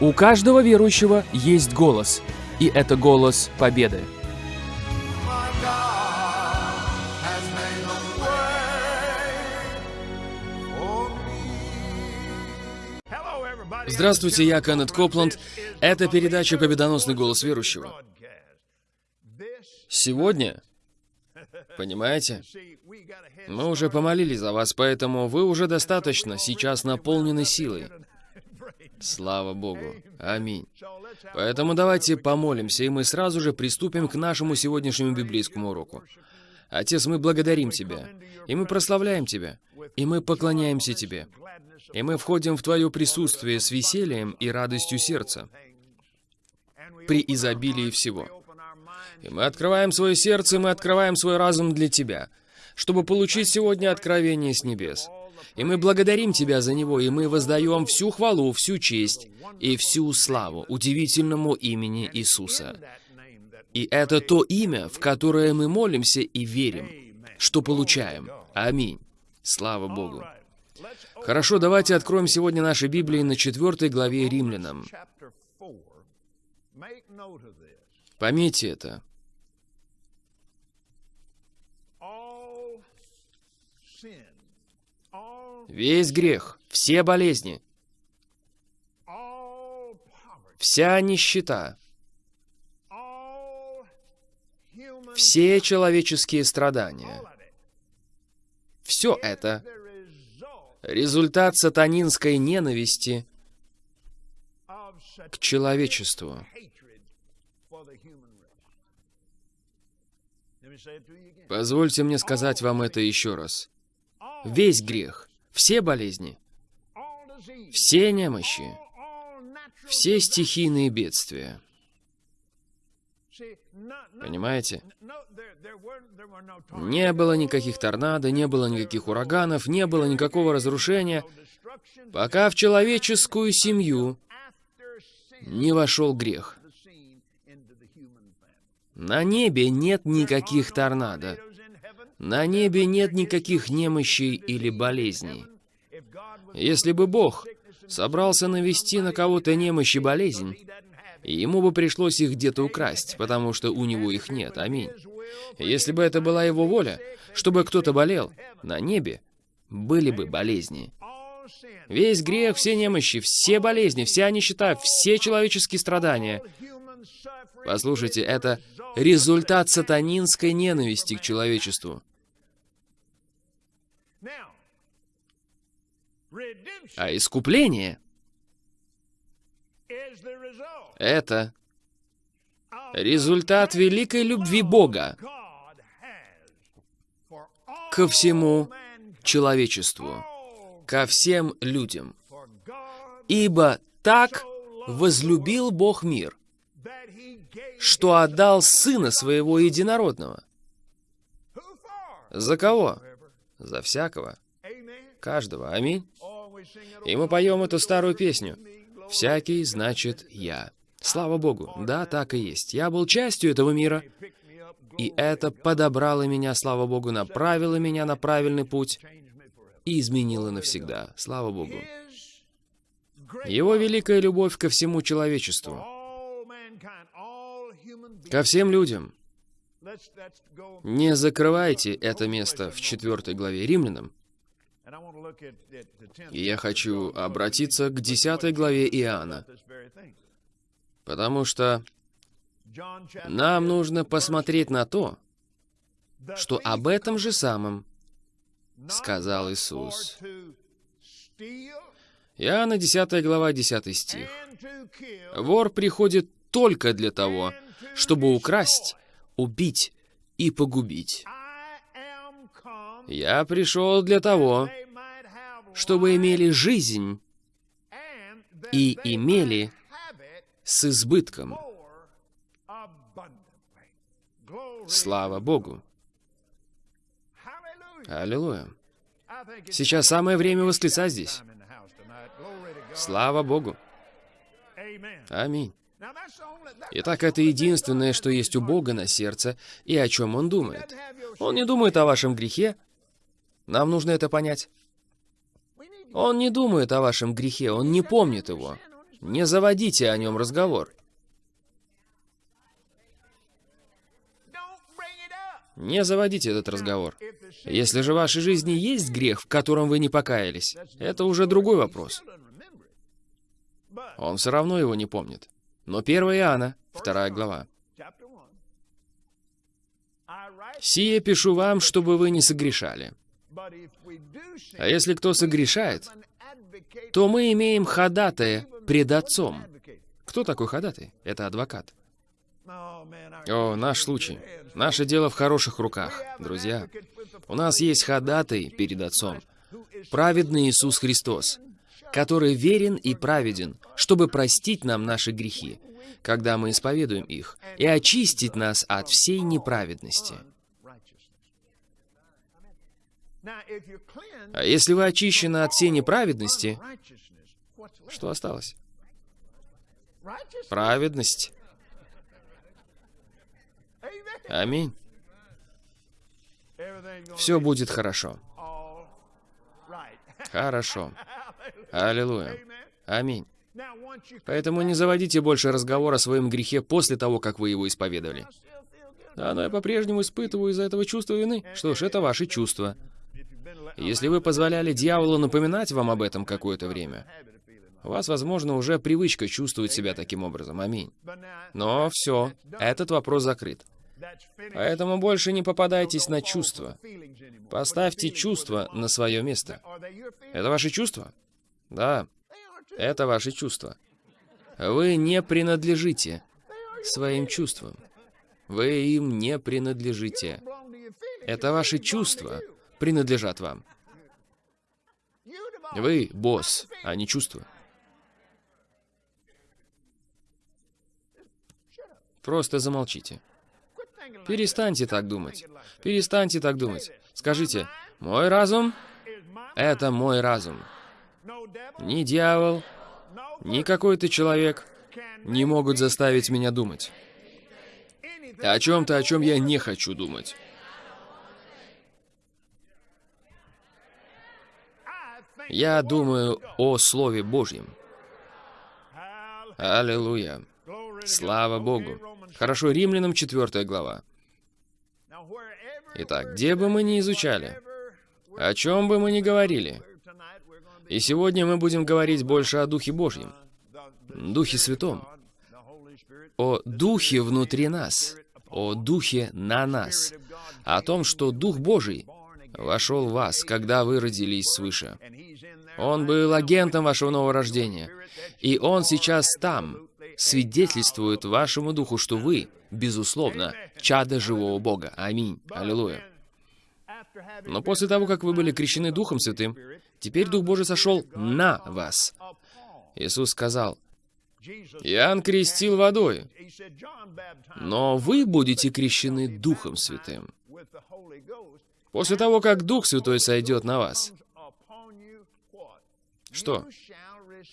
У каждого верующего есть голос, и это голос победы. Здравствуйте, я Кеннет Копланд. Это передача «Победоносный голос верующего». Сегодня, понимаете, мы уже помолились за вас, поэтому вы уже достаточно сейчас наполнены силой. Слава Богу. Аминь. Поэтому давайте помолимся, и мы сразу же приступим к нашему сегодняшнему библейскому уроку. Отец, мы благодарим Тебя, и мы прославляем Тебя, и мы поклоняемся Тебе, и мы входим в Твое присутствие с весельем и радостью сердца при изобилии всего. И мы открываем свое сердце, мы открываем свой разум для Тебя, чтобы получить сегодня откровение с небес. И мы благодарим Тебя за него, и мы воздаем всю хвалу, всю честь и всю славу удивительному имени Иисуса. И это то имя, в которое мы молимся и верим, что получаем. Аминь. Слава Богу. Хорошо, давайте откроем сегодня наши Библии на четвертой главе Римлянам. Пометьте это. Весь грех, все болезни, вся нищета, все человеческие страдания, все это результат сатанинской ненависти к человечеству. Позвольте мне сказать вам это еще раз. Весь грех, все болезни, все немощи, все стихийные бедствия. Понимаете? Не было никаких торнадо, не было никаких ураганов, не было никакого разрушения, пока в человеческую семью не вошел грех. На небе нет никаких торнадо. На небе нет никаких немощей или болезней. Если бы Бог собрался навести на кого-то немощь и болезнь, ему бы пришлось их где-то украсть, потому что у него их нет. Аминь. Если бы это была его воля, чтобы кто-то болел, на небе были бы болезни. Весь грех, все немощи, все болезни, вся нищета, все человеческие страдания. Послушайте, это результат сатанинской ненависти к человечеству. А искупление — это результат великой любви Бога ко всему человечеству, ко всем людям. Ибо так возлюбил Бог мир, что отдал Сына Своего Единородного. За кого? За всякого. Каждого. Аминь. И мы поем эту старую песню. «Всякий значит я». Слава Богу, да, так и есть. Я был частью этого мира, и это подобрало меня, слава Богу, направило меня на правильный путь и изменило навсегда. Слава Богу. Его великая любовь ко всему человечеству, ко всем людям. Не закрывайте это место в четвертой главе Римлянам. И я хочу обратиться к десятой главе Иоанна, потому что нам нужно посмотреть на то, что об этом же самом сказал Иисус. Иоанна 10 глава 10 стих. «Вор приходит только для того, чтобы украсть, убить и погубить. Я пришел для того, чтобы имели жизнь и имели с избытком. Слава Богу! Аллилуйя! Сейчас самое время восклицать здесь. Слава Богу! Аминь. Итак, это единственное, что есть у Бога на сердце и о чем Он думает. Он не думает о вашем грехе. Нам нужно это понять. Он не думает о вашем грехе, Он не помнит его. Не заводите о нем разговор. Не заводите этот разговор. Если же в вашей жизни есть грех, в котором вы не покаялись, это уже другой вопрос. Он все равно его не помнит. Но 1 Иоанна, 2 глава. «Сие пишу вам, чтобы вы не согрешали. А если кто согрешает, то мы имеем ходатая пред Отцом». Кто такой ходатай? Это адвокат. О, наш случай. Наше дело в хороших руках, друзья. У нас есть ходатай перед Отцом. Праведный Иисус Христос, который верен и праведен, чтобы простить нам наши грехи, когда мы исповедуем их, и очистить нас от всей неправедности. А если вы очищены от всей неправедности, что осталось? Праведность. Аминь. Все будет хорошо. Хорошо. Аллилуйя. Аминь. Поэтому не заводите больше разговор о своем грехе после того, как вы его исповедовали. Да, но я по-прежнему испытываю из-за этого чувство вины. Что ж, это ваши чувства. Если вы позволяли дьяволу напоминать вам об этом какое-то время, у вас, возможно, уже привычка чувствовать себя таким образом. Аминь. Но все, этот вопрос закрыт. Поэтому больше не попадайтесь на чувства. Поставьте чувства на свое место. Это ваши чувства? Да, это ваши чувства. Вы не принадлежите своим чувствам. Вы им не принадлежите. Это ваши чувства принадлежат вам. Вы босс, а не чувства. Просто замолчите. Перестаньте так думать. Перестаньте так думать. Скажите, мой разум — это мой разум. Ни дьявол, ни какой-то человек не могут заставить меня думать. О чем-то, о чем я не хочу думать. Я думаю о Слове Божьем. Аллилуйя. Слава Богу. Хорошо, Римлянам 4 глава. Итак, где бы мы ни изучали, о чем бы мы ни говорили, и сегодня мы будем говорить больше о Духе Божьем, Духе Святом, о Духе внутри нас, о Духе на нас, о том, что Дух Божий вошел в вас, когда вы родились свыше. Он был агентом вашего нового рождения, и Он сейчас там, свидетельствует вашему духу, что вы, безусловно, чадо живого Бога. Аминь. Аллилуйя. Но после того, как вы были крещены Духом Святым, теперь Дух Божий сошел на вас. Иисус сказал, «Иоанн крестил водой, но вы будете крещены Духом Святым». После того, как Дух Святой сойдет на вас, что?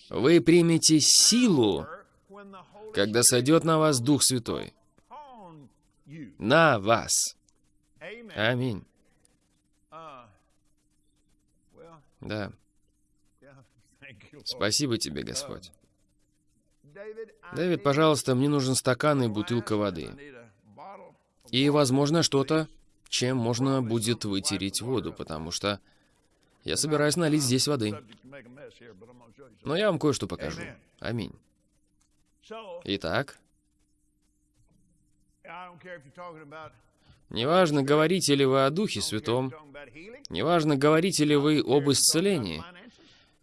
Вы примете силу когда сойдет на вас Дух Святой. На вас. Аминь. Да. Спасибо тебе, Господь. Дэвид, пожалуйста, мне нужен стакан и бутылка воды. И, возможно, что-то, чем можно будет вытереть воду, потому что я собираюсь налить здесь воды. Но я вам кое-что покажу. Аминь. Итак, неважно, говорите ли вы о Духе Святом, неважно, говорите ли вы об исцелении,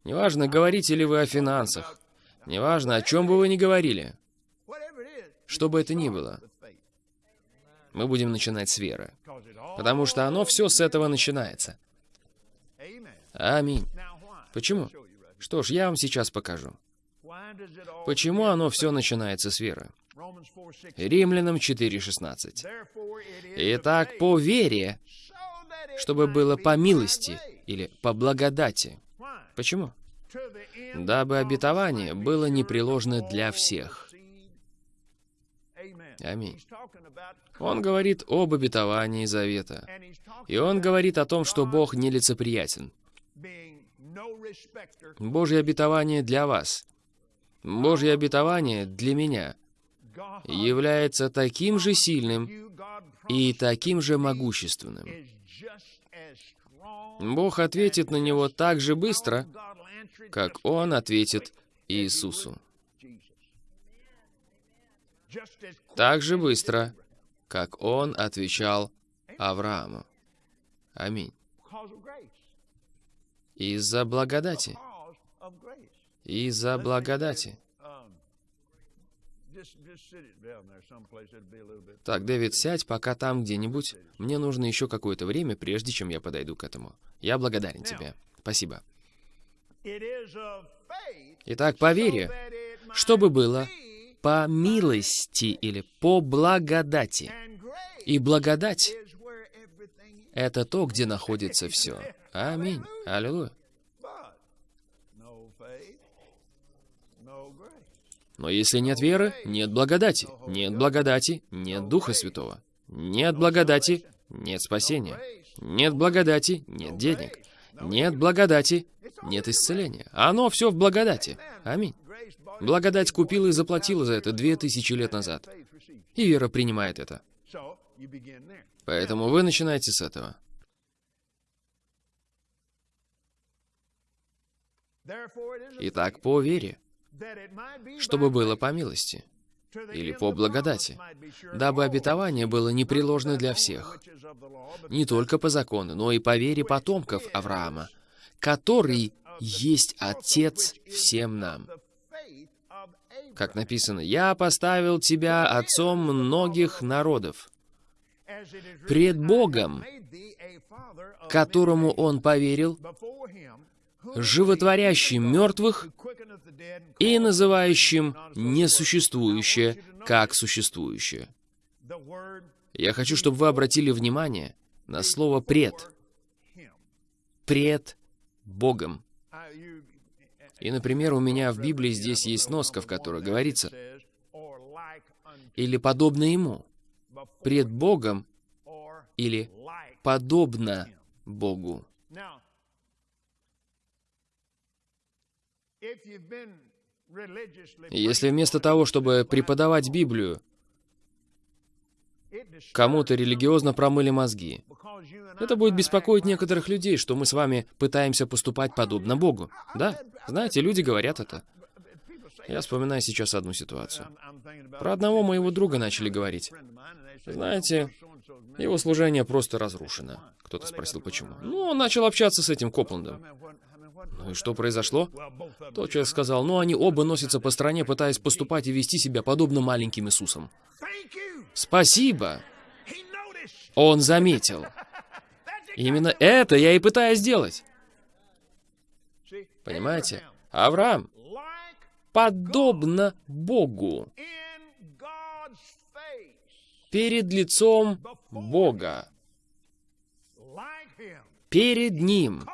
неважно, говорите ли вы о финансах, неважно, о чем бы вы ни говорили, что бы это ни было, мы будем начинать с веры, потому что оно все с этого начинается. Аминь. Почему? Что ж, я вам сейчас покажу. Почему оно все начинается с веры? Римлянам 4.16. Итак, по вере, чтобы было по милости или по благодати. Почему? Дабы обетование было непреложно для всех. Аминь. Он говорит об обетовании завета. И он говорит о том, что Бог нелицеприятен. Божье обетование для вас Божье обетование для меня является таким же сильным и таким же могущественным. Бог ответит на него так же быстро, как Он ответит Иисусу. Так же быстро, как Он отвечал Аврааму. Аминь. Из-за благодати. Из-за благодати. Так, Дэвид, сядь пока там где-нибудь. Мне нужно еще какое-то время, прежде чем я подойду к этому. Я благодарен тебе. Спасибо. Итак, по вере, чтобы было по милости или по благодати. И благодать — это то, где находится все. Аминь. Аллилуйя. Но если нет веры, нет благодати. Нет благодати, нет Духа Святого. Нет благодати, нет спасения. Нет благодати, нет денег. Нет благодати, нет исцеления. Оно все в благодати. Аминь. Благодать купила и заплатила за это две тысячи лет назад. И вера принимает это. Поэтому вы начинаете с этого. Итак, по вере чтобы было по милости или по благодати, дабы обетование было непреложно для всех, не только по закону, но и по вере потомков Авраама, который есть Отец всем нам. Как написано, «Я поставил тебя отцом многих народов, пред Богом, которому он поверил, животворящим мертвых и называющим несуществующее как существующее. Я хочу, чтобы вы обратили внимание на слово «пред». «Пред Богом». И, например, у меня в Библии здесь есть носка, в которой говорится «или подобно Ему», «пред Богом» или «подобно Богу». Если вместо того, чтобы преподавать Библию, кому-то религиозно промыли мозги, это будет беспокоить некоторых людей, что мы с вами пытаемся поступать подобно Богу. Да, знаете, люди говорят это. Я вспоминаю сейчас одну ситуацию. Про одного моего друга начали говорить. Знаете, его служение просто разрушено. Кто-то спросил, почему. Ну, он начал общаться с этим Копландом. Ну и что произошло? Тот человек сказал, ну они оба носятся по стране, пытаясь поступать и вести себя подобно маленьким Иисусам. Спасибо! Он заметил. Именно это я и пытаюсь сделать. Понимаете? Авраам, подобно Богу, перед лицом Бога, перед Ним,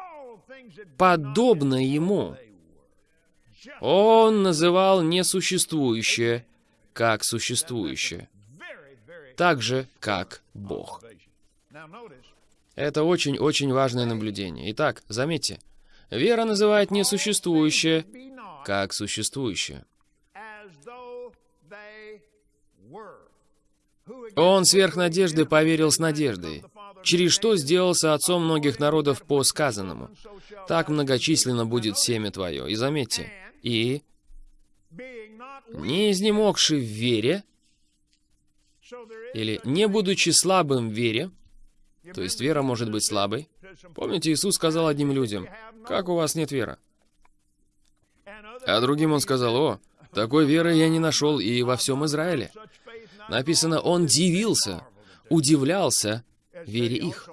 подобно ему. Он называл несуществующее как существующее, так же, как Бог. Это очень-очень важное наблюдение. Итак, заметьте, вера называет несуществующее как существующее. Он сверх надежды поверил с надеждой, через что сделался отцом многих народов по сказанному. Так многочисленно будет семя твое. И заметьте, и не изнемогший в вере, или не будучи слабым в вере, то есть вера может быть слабой. Помните, Иисус сказал одним людям, «Как у вас нет веры?» А другим он сказал, «О, такой веры я не нашел и во всем Израиле». Написано, он дивился, удивлялся вере их.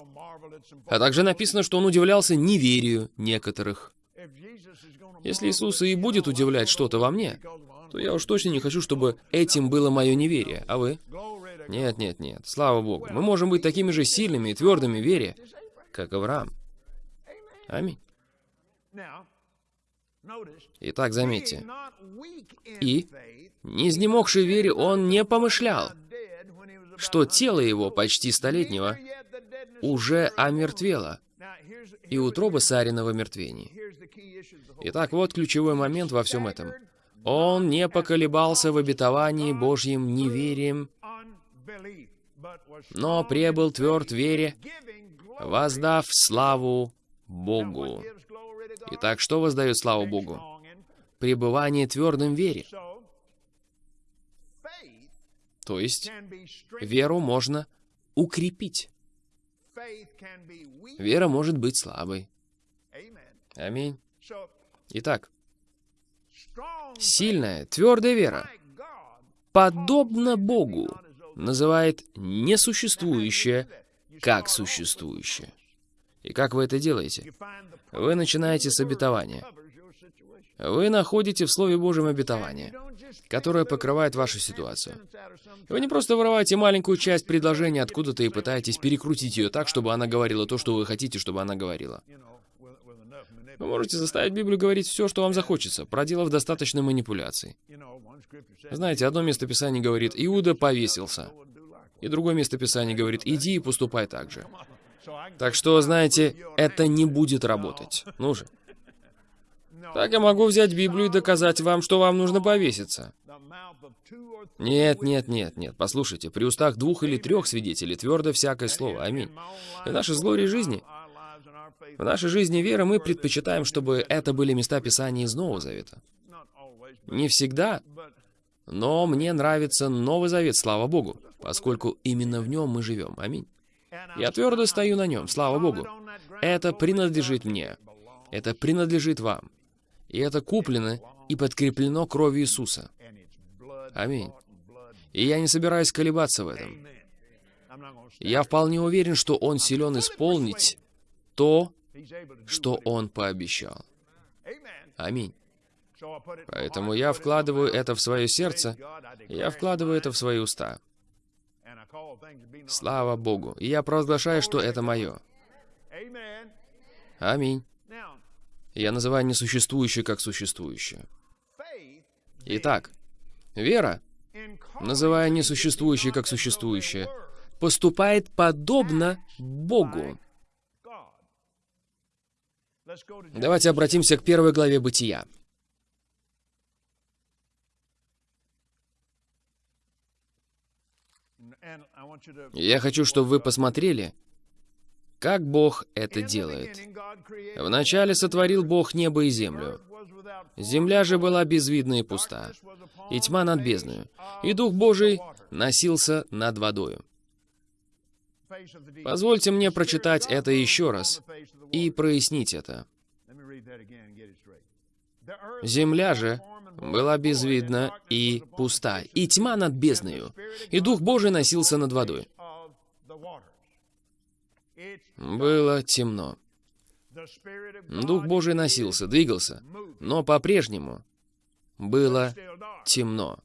А также написано, что он удивлялся неверию некоторых. Если Иисус и будет удивлять что-то во мне, то я уж точно не хочу, чтобы этим было мое неверие. А вы? Нет, нет, нет. Слава Богу. Мы можем быть такими же сильными и твердыми в вере, как Авраам. Аминь. Итак, заметьте. И, не изнемогший вере, он не помышлял, что тело его, почти столетнего, уже омертвело, и утроба Сарина в омертвении. Итак, вот ключевой момент во всем этом. Он не поколебался в обетовании Божьим неверием, но пребыл тверд в вере, воздав славу Богу. Итак, что воздает славу Богу? Пребывание твердым в вере. То есть, веру можно укрепить. Вера может быть слабой. Аминь. Итак, сильная, твердая вера, подобно Богу, называет несуществующее как существующее. И как вы это делаете? Вы начинаете с обетования. Вы находите в Слове Божьем обетование, которое покрывает вашу ситуацию. Вы не просто вырываете маленькую часть предложения откуда-то и пытаетесь перекрутить ее так, чтобы она говорила то, что вы хотите, чтобы она говорила. Вы можете заставить Библию говорить все, что вам захочется, проделав достаточно манипуляций. Знаете, одно место Писания говорит «Иуда повесился», и другое место Писания говорит «Иди и поступай так же». Так что, знаете, это не будет работать. Ну же. Так я могу взять Библию и доказать вам, что вам нужно повеситься. Нет, нет, нет, нет. Послушайте, при устах двух или трех свидетелей твердо всякое слово. Аминь. И в нашей злой жизни в нашей жизни веры мы предпочитаем, чтобы это были места Писания из Нового Завета. Не всегда, но мне нравится Новый Завет, слава Богу, поскольку именно в нем мы живем. Аминь. Я твердо стою на нем, слава Богу. Это принадлежит мне. Это принадлежит вам. И это куплено и подкреплено кровью Иисуса. Аминь. И я не собираюсь колебаться в этом. Я вполне уверен, что Он силен исполнить то, что Он пообещал. Аминь. Поэтому я вкладываю это в свое сердце, я вкладываю это в свои уста. Слава Богу. И я провозглашаю, что это мое. Аминь. Я называю несуществующее как существующее. Итак, вера, называя несуществующее как существующее, поступает подобно Богу. Давайте обратимся к первой главе Бытия. Я хочу, чтобы вы посмотрели, как Бог это делает. Вначале сотворил Бог небо и землю. Земля же была безвидна и пуста, и тьма над бездною, и Дух Божий носился над водою. Позвольте мне прочитать это еще раз и прояснить это. Земля же была безвидна и пуста, и тьма над бездною, и Дух Божий носился над водой. Было темно. Дух Божий носился, двигался, но по-прежнему было темно.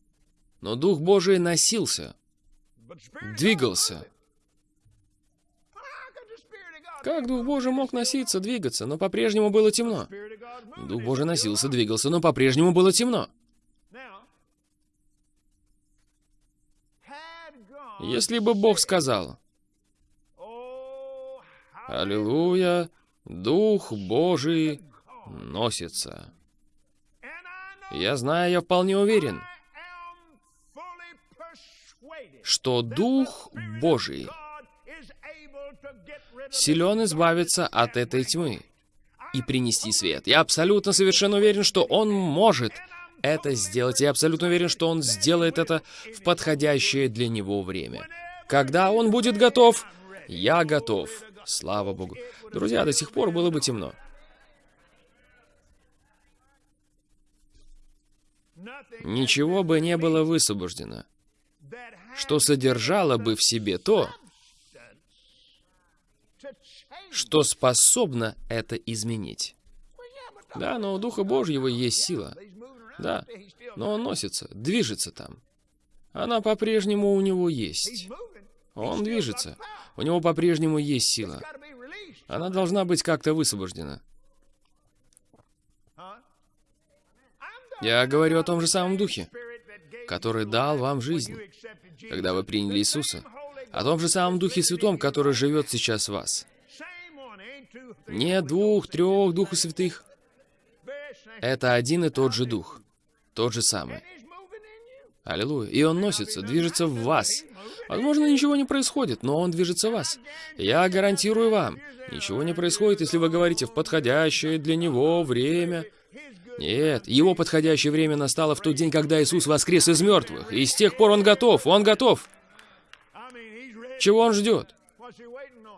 Но Дух Божий носился, двигался, как Дух Божий мог носиться, двигаться, но по-прежнему было темно? Дух Божий носился, двигался, но по-прежнему было темно. Если бы Бог сказал, «Аллилуйя, Дух Божий носится», я знаю, я вполне уверен, что Дух Божий силен избавиться от этой тьмы и принести свет. Я абсолютно совершенно уверен, что он может это сделать. Я абсолютно уверен, что он сделает это в подходящее для него время. Когда он будет готов, я готов. Слава Богу. Друзья, до сих пор было бы темно. Ничего бы не было высвобождено, что содержало бы в себе то, что способно это изменить. Да, но у Духа Божьего есть сила. Да, но он носится, движется там. Она по-прежнему у него есть. Он движется. У него по-прежнему есть сила. Она должна быть как-то высвобождена. Я говорю о том же самом Духе, который дал вам жизнь, когда вы приняли Иисуса. О том же самом Духе Святом, который живет сейчас в вас. Не двух, трех Духов Святых. Это один и тот же Дух. тот же самый. Аллилуйя. И он носится, движется в вас. Возможно, ничего не происходит, но он движется в вас. Я гарантирую вам, ничего не происходит, если вы говорите в подходящее для него время. Нет, его подходящее время настало в тот день, когда Иисус воскрес из мертвых. И с тех пор он готов, он готов. Чего он ждет?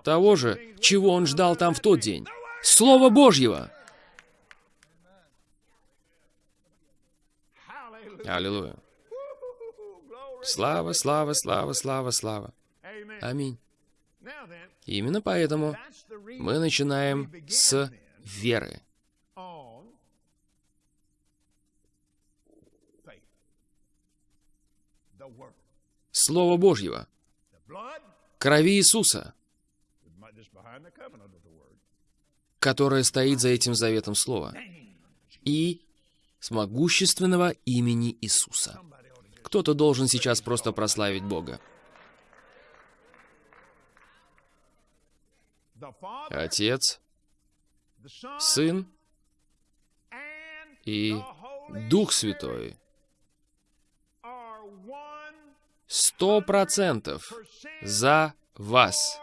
Того же, чего он ждал там в тот день. Слово Божьего. Аллилуйя. Слава, слава, слава, слава, слава. Аминь. Именно поэтому мы начинаем с веры. Слово Божьего, крови Иисуса, которое стоит за этим заветом слова, и с могущественного имени Иисуса. Кто-то должен сейчас просто прославить Бога. Отец, Сын и Дух Святой. Сто процентов за вас.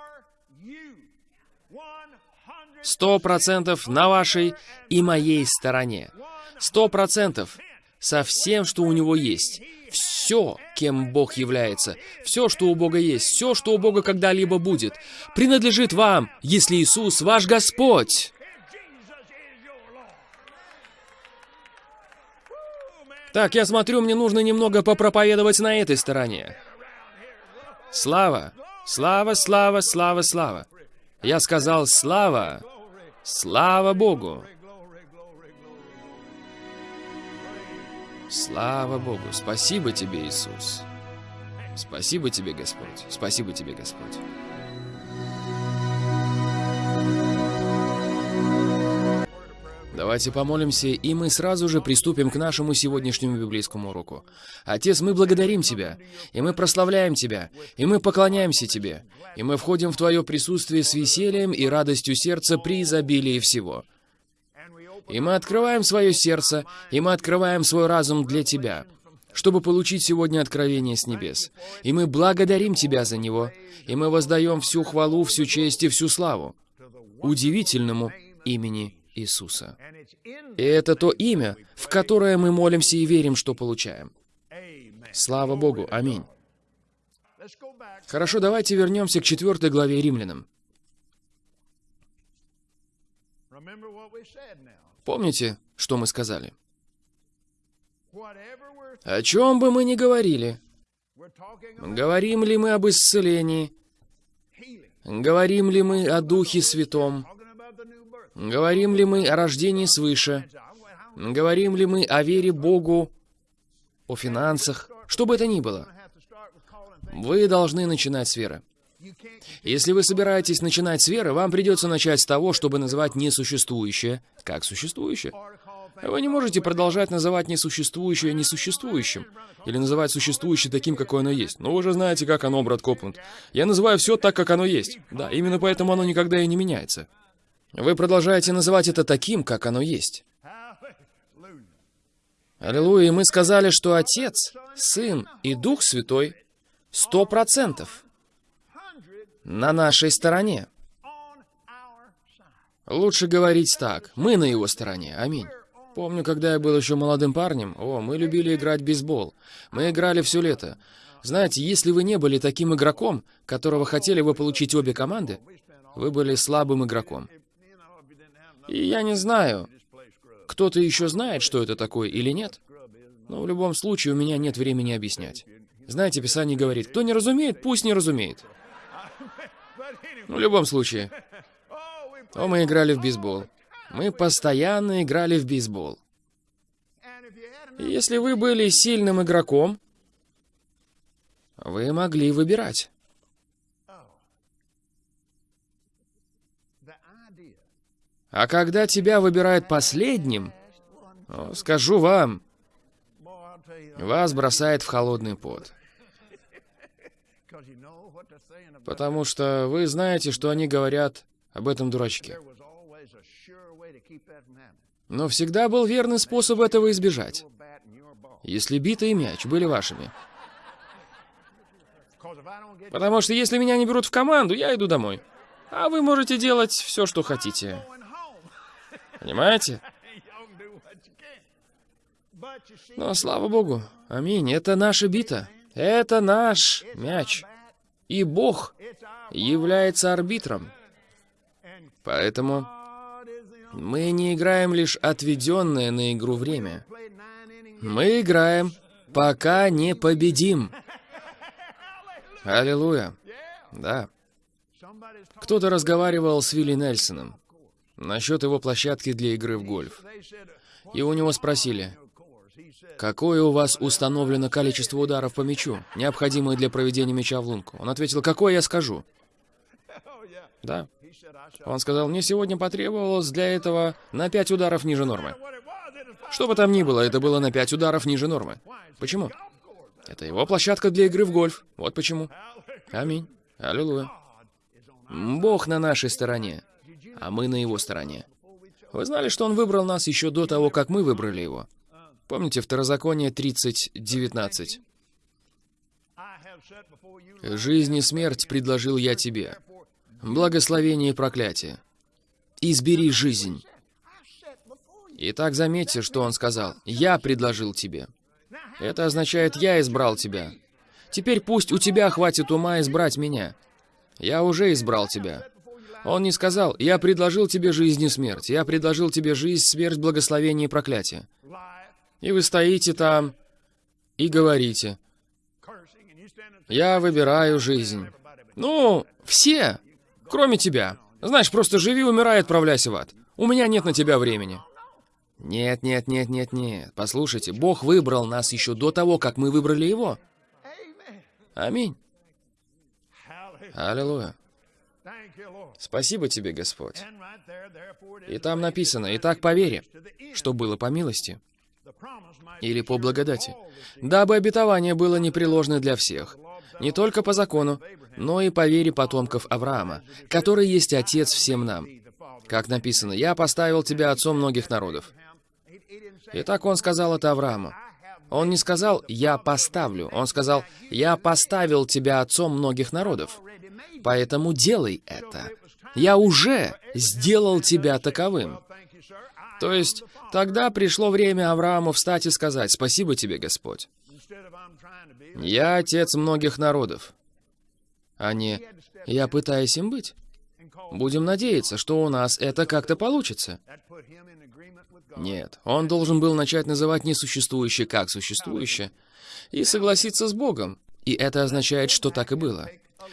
Сто процентов на вашей и моей стороне. Сто процентов со всем, что у него есть все, кем Бог является, все, что у Бога есть, все, что у Бога когда-либо будет, принадлежит вам, если Иисус ваш Господь. Так, я смотрю, мне нужно немного попроповедовать на этой стороне. Слава, слава, слава, слава, слава. Я сказал слава, слава Богу. Слава Богу! Спасибо тебе, Иисус! Спасибо тебе, Господь! Спасибо тебе, Господь! Давайте помолимся, и мы сразу же приступим к нашему сегодняшнему библейскому уроку. Отец, мы благодарим Тебя, и мы прославляем Тебя, и мы поклоняемся Тебе, и мы входим в Твое присутствие с весельем и радостью сердца при изобилии всего. И мы открываем свое сердце, и мы открываем свой разум для Тебя, чтобы получить сегодня откровение с небес. И мы благодарим Тебя за него, и мы воздаем всю хвалу, всю честь и всю славу удивительному имени Иисуса. И это то имя, в которое мы молимся и верим, что получаем. Слава Богу. Аминь. Хорошо, давайте вернемся к четвертой главе Римлянам. Помните, что мы сказали? О чем бы мы ни говорили, говорим ли мы об исцелении, говорим ли мы о Духе Святом, говорим ли мы о рождении свыше, говорим ли мы о вере Богу, о финансах, что бы это ни было, вы должны начинать с веры. Если вы собираетесь начинать с веры, вам придется начать с того, чтобы называть несуществующее как существующее. Вы не можете продолжать называть несуществующее несуществующим, или называть существующее таким, какое оно есть. Но вы же знаете, как оно, брат Копланд. Я называю все так, как оно есть. Да, именно поэтому оно никогда и не меняется. Вы продолжаете называть это таким, как оно есть. Аллилуйя, и мы сказали, что Отец, Сын и Дух Святой сто процентов на нашей стороне. Лучше говорить так. Мы на его стороне. Аминь. Помню, когда я был еще молодым парнем, о, мы любили играть в бейсбол. Мы играли все лето. Знаете, если вы не были таким игроком, которого хотели вы получить обе команды, вы были слабым игроком. И я не знаю, кто-то еще знает, что это такое или нет, но в любом случае у меня нет времени объяснять. Знаете, Писание говорит, кто не разумеет, пусть не разумеет. В любом случае. О, мы играли в бейсбол. Мы постоянно играли в бейсбол. Если вы были сильным игроком, вы могли выбирать. А когда тебя выбирают последним, скажу вам, вас бросает в холодный пот. Потому что вы знаете, что они говорят об этом дурачке. Но всегда был верный способ этого избежать. если бита и мяч были вашими. Потому что если меня не берут в команду, я иду домой. А вы можете делать все, что хотите. Понимаете? Но слава богу, аминь, это наша бита. Это наш мяч. И Бог является арбитром. Поэтому мы не играем лишь отведенное на игру время. Мы играем, пока не победим. Аллилуйя. Да. Кто-то разговаривал с Вилли Нельсоном насчет его площадки для игры в гольф. И у него спросили, какое у вас установлено количество ударов по мячу, необходимое для проведения мяча в лунку? Он ответил, какое я скажу? Да. Он сказал, мне сегодня потребовалось для этого на 5 ударов ниже нормы. Что бы там ни было, это было на 5 ударов ниже нормы. Почему? Это его площадка для игры в гольф. Вот почему. Аминь. Аллилуйя. Бог на нашей стороне, а мы на его стороне. Вы знали, что он выбрал нас еще до того, как мы выбрали его? Помните Второзаконие 30.19? «Жизнь и смерть предложил я тебе, благословение и проклятие. Избери жизнь». Итак, заметьте, что он сказал. «Я предложил тебе». Это означает «я избрал тебя». Теперь пусть у тебя хватит ума избрать меня. Я уже избрал тебя. Он не сказал, я предложил тебе жизнь и смерть. Я предложил тебе жизнь, смерть, благословение и проклятие. И вы стоите там и говорите, я выбираю жизнь. Ну, все, кроме тебя. Знаешь, просто живи, умирай, отправляйся в ад. У меня нет на тебя времени. Нет, нет, нет, нет, нет. Послушайте, Бог выбрал нас еще до того, как мы выбрали Его. Аминь. Аллилуйя. Спасибо тебе, Господь. И там написано, «И так по вере, что было по милости» или по благодати, дабы обетование было непреложно для всех, не только по закону, но и по вере потомков Авраама, который есть Отец всем нам. Как написано, «Я поставил тебя отцом многих народов». Итак, он сказал это Аврааму. Он не сказал «я поставлю», он сказал «я поставил тебя отцом многих народов». Поэтому делай это. Я уже сделал тебя таковым. То есть, тогда пришло время Аврааму встать и сказать «Спасибо тебе, Господь». Я отец многих народов, а не «я пытаюсь им быть». Будем надеяться, что у нас это как-то получится. Нет, он должен был начать называть несуществующее как существующее и согласиться с Богом. И это означает, что так и было.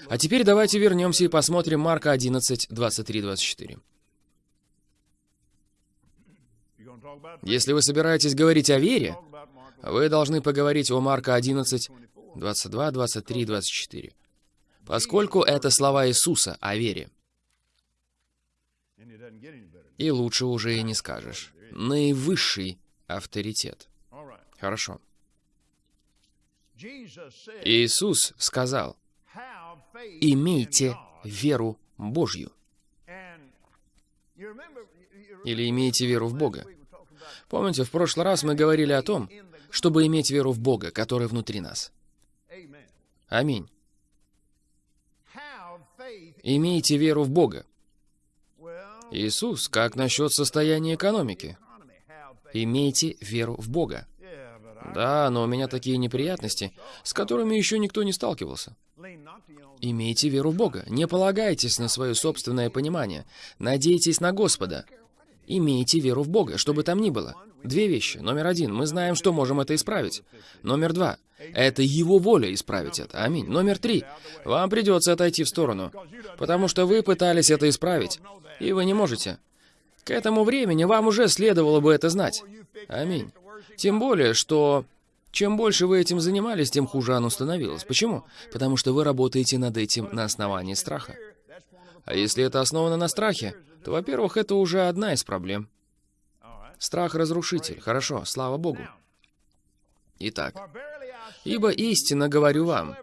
А теперь давайте вернемся и посмотрим Марка 11, 23, 24. Если вы собираетесь говорить о вере, вы должны поговорить о Марка 11, 22, 23, 24. Поскольку это слова Иисуса о вере. И лучше уже и не скажешь наивысший авторитет. Хорошо. Иисус сказал, «Имейте веру Божью». Или «имейте веру в Бога». Помните, в прошлый раз мы говорили о том, чтобы иметь веру в Бога, который внутри нас. Аминь. Имейте веру в Бога. Иисус, как насчет состояния экономики? Имейте веру в Бога. Да, но у меня такие неприятности, с которыми еще никто не сталкивался. Имейте веру в Бога. Не полагайтесь на свое собственное понимание. Надейтесь на Господа. Имейте веру в Бога, что бы там ни было. Две вещи. Номер один. Мы знаем, что можем это исправить. Номер два. Это Его воля исправить это. Аминь. Номер три. Вам придется отойти в сторону, потому что вы пытались это исправить, и вы не можете. К этому времени вам уже следовало бы это знать. Аминь. Тем более, что чем больше вы этим занимались, тем хуже оно становилось. Почему? Потому что вы работаете над этим на основании страха. А если это основано на страхе, то, во-первых, это уже одна из проблем. Страх — разрушитель. Хорошо, слава Богу. Итак, «Ибо истинно говорю вам,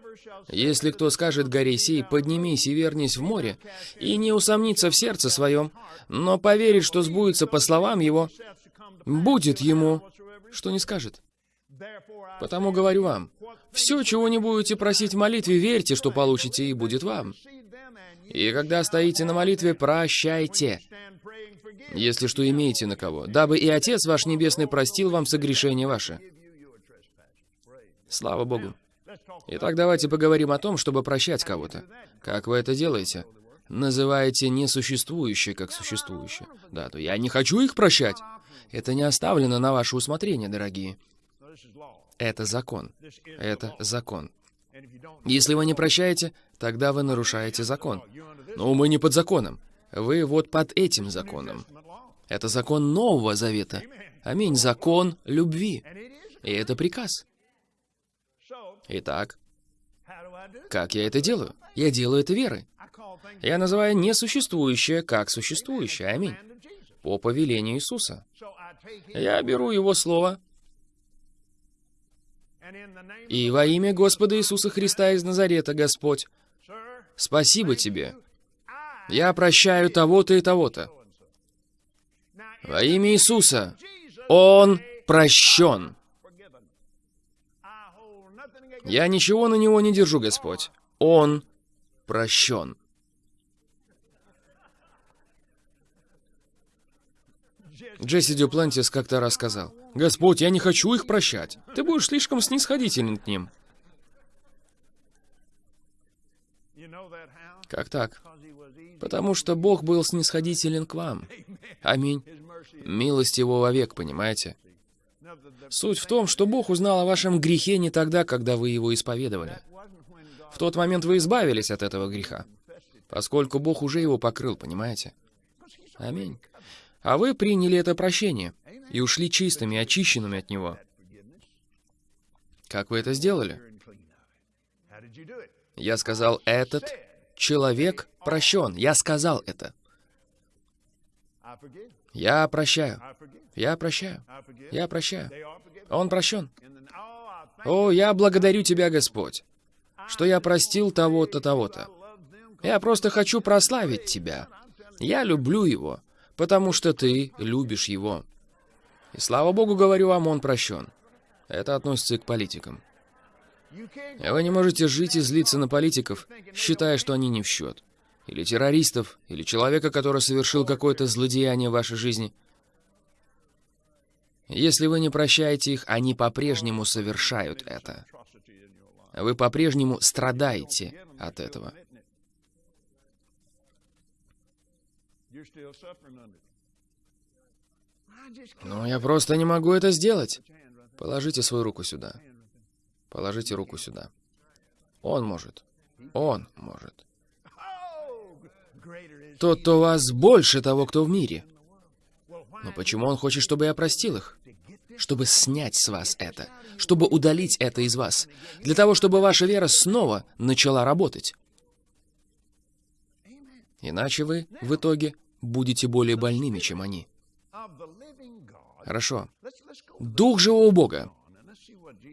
если кто скажет горе сей, поднимись и вернись в море, и не усомнится в сердце своем, но поверит, что сбудется по словам его, будет ему, что не скажет. Потому говорю вам, все, чего не будете просить в молитве, верьте, что получите, и будет вам. И когда стоите на молитве, прощайте, если что имеете на кого, дабы и Отец ваш Небесный простил вам согрешение ваше. Слава Богу. Итак, давайте поговорим о том, чтобы прощать кого-то. Как вы это делаете? Называете несуществующее как существующее. Да, то я не хочу их прощать. Это не оставлено на ваше усмотрение, дорогие. Это закон. Это закон. Если вы не прощаете, тогда вы нарушаете закон. Но мы не под законом. Вы вот под этим законом. Это закон Нового Завета. Аминь. Закон любви. И это приказ. Итак, как я это делаю? Я делаю это верой. Я называю несуществующее как существующее. Аминь. По повелению Иисуса. Я беру Его Слово, и во имя Господа Иисуса Христа из Назарета, Господь, спасибо Тебе. Я прощаю того-то и того-то. Во имя Иисуса Он прощен. Я ничего на него не держу, Господь. Он прощен. Джесси Дюплантис как-то рассказал. «Господь, я не хочу их прощать. Ты будешь слишком снисходителен к ним». Как так? Потому что Бог был снисходителен к вам. Аминь. Милость Его вовек, понимаете? Суть в том, что Бог узнал о вашем грехе не тогда, когда вы его исповедовали. В тот момент вы избавились от этого греха, поскольку Бог уже его покрыл, понимаете? Аминь. А вы приняли это прощение и ушли чистыми, очищенными от него. Как вы это сделали? Я сказал, этот человек прощен. Я сказал это. Я прощаю. Я прощаю. Я прощаю. Он прощен. О, я благодарю Тебя, Господь, что я простил того-то, того-то. Я просто хочу прославить Тебя. Я люблю Его потому что ты любишь его. И слава Богу, говорю вам, он прощен. Это относится и к политикам. Вы не можете жить и злиться на политиков, считая, что они не в счет. Или террористов, или человека, который совершил какое-то злодеяние в вашей жизни. Если вы не прощаете их, они по-прежнему совершают это. Вы по-прежнему страдаете от этого. Но я просто не могу это сделать. Положите свою руку сюда. Положите руку сюда. Он может. Он может. Тот, кто вас больше того, кто в мире. Но почему он хочет, чтобы я простил их? Чтобы снять с вас это. Чтобы удалить это из вас. Для того, чтобы ваша вера снова начала работать. Иначе вы, в итоге, будете более больными, чем они. Хорошо. Дух живого Бога.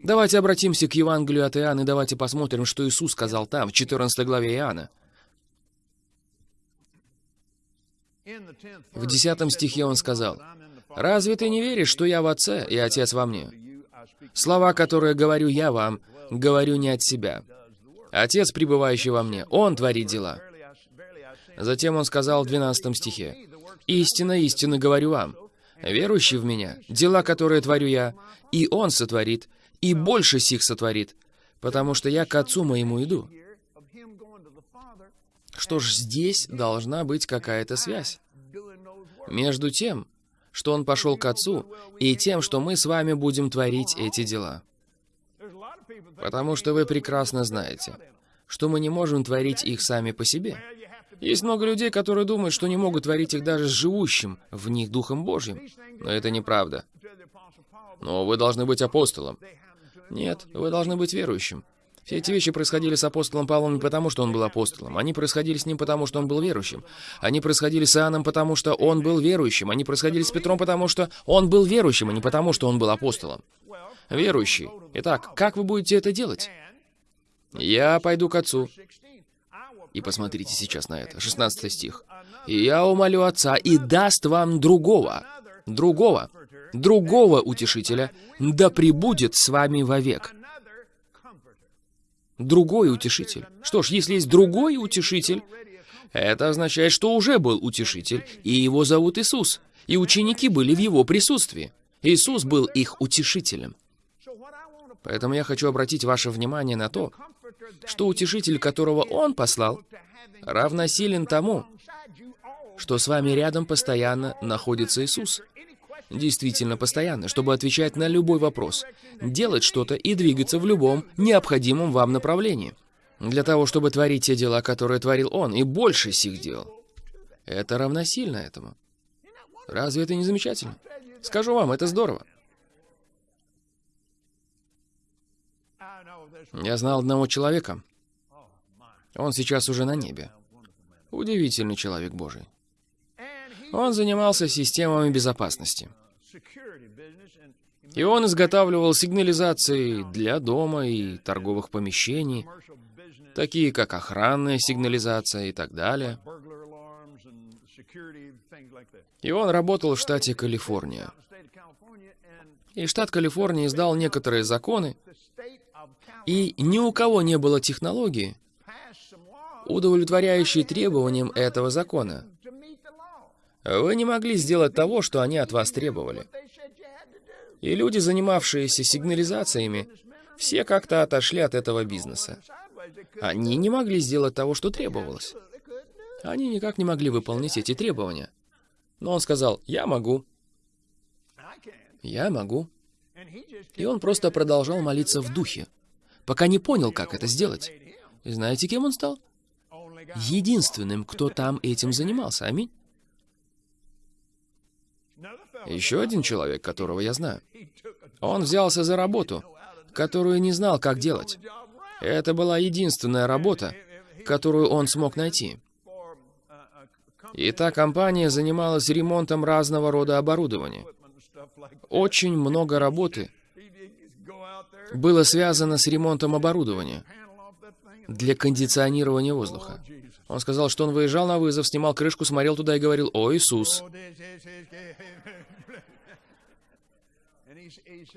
Давайте обратимся к Евангелию от Иоанна и давайте посмотрим, что Иисус сказал там, в 14 главе Иоанна. В 10 стихе Он сказал, «Разве ты не веришь, что я в Отце и Отец во мне? Слова, которые говорю я вам, говорю не от себя. Отец, пребывающий во мне, Он творит дела». Затем он сказал в 12 стихе, «Истинно, истинно говорю вам, верующий в меня, дела, которые творю я, и он сотворит, и больше сих сотворит, потому что я к Отцу моему иду». Что ж, здесь должна быть какая-то связь между тем, что он пошел к Отцу, и тем, что мы с вами будем творить эти дела. Потому что вы прекрасно знаете, что мы не можем творить их сами по себе. Есть много людей, которые думают, что не могут творить их даже с живущим в них Духом Божьим. Но это неправда. Но вы должны быть апостолом. Нет, вы должны быть верующим. Все эти вещи происходили с апостолом Павлом не потому, что он был апостолом. Они происходили с ним потому, что он был верующим. Они происходили с Иоанном потому, что он был верующим. Они происходили с Петром потому, что он был верующим, а не потому, что он был апостолом. Верующий. Итак, как вы будете это делать? Я пойду к отцу. И посмотрите сейчас на это, 16 стих. «И я умолю Отца, и даст вам другого». Другого. другого утешителя, да пребудет с вами вовек. Другой утешитель. Что ж, если есть другой утешитель, это означает, что уже был утешитель, и его зовут Иисус, и ученики были в его присутствии. Иисус был их утешителем. Поэтому я хочу обратить ваше внимание на то, что утешитель, которого Он послал, равносилен тому, что с вами рядом постоянно находится Иисус. Действительно постоянно, чтобы отвечать на любой вопрос, делать что-то и двигаться в любом необходимом вам направлении. Для того, чтобы творить те дела, которые творил Он, и больше сих дел. Это равносильно этому. Разве это не замечательно? Скажу вам, это здорово. Я знал одного человека. Он сейчас уже на небе. Удивительный человек Божий. Он занимался системами безопасности. И он изготавливал сигнализации для дома и торговых помещений, такие как охранная сигнализация и так далее. И он работал в штате Калифорния. И штат Калифорния издал некоторые законы, и ни у кого не было технологии, удовлетворяющей требованиям этого закона. Вы не могли сделать того, что они от вас требовали. И люди, занимавшиеся сигнализациями, все как-то отошли от этого бизнеса. Они не могли сделать того, что требовалось. Они никак не могли выполнить эти требования. Но он сказал, я могу. Я могу. И он просто продолжал молиться в духе, пока не понял, как это сделать. И знаете, кем он стал? Единственным, кто там этим занимался. Аминь. Еще один человек, которого я знаю. Он взялся за работу, которую не знал, как делать. Это была единственная работа, которую он смог найти. И та компания занималась ремонтом разного рода оборудования. Очень много работы было связано с ремонтом оборудования для кондиционирования воздуха. Он сказал, что он выезжал на вызов, снимал крышку, смотрел туда и говорил, «О, Иисус!»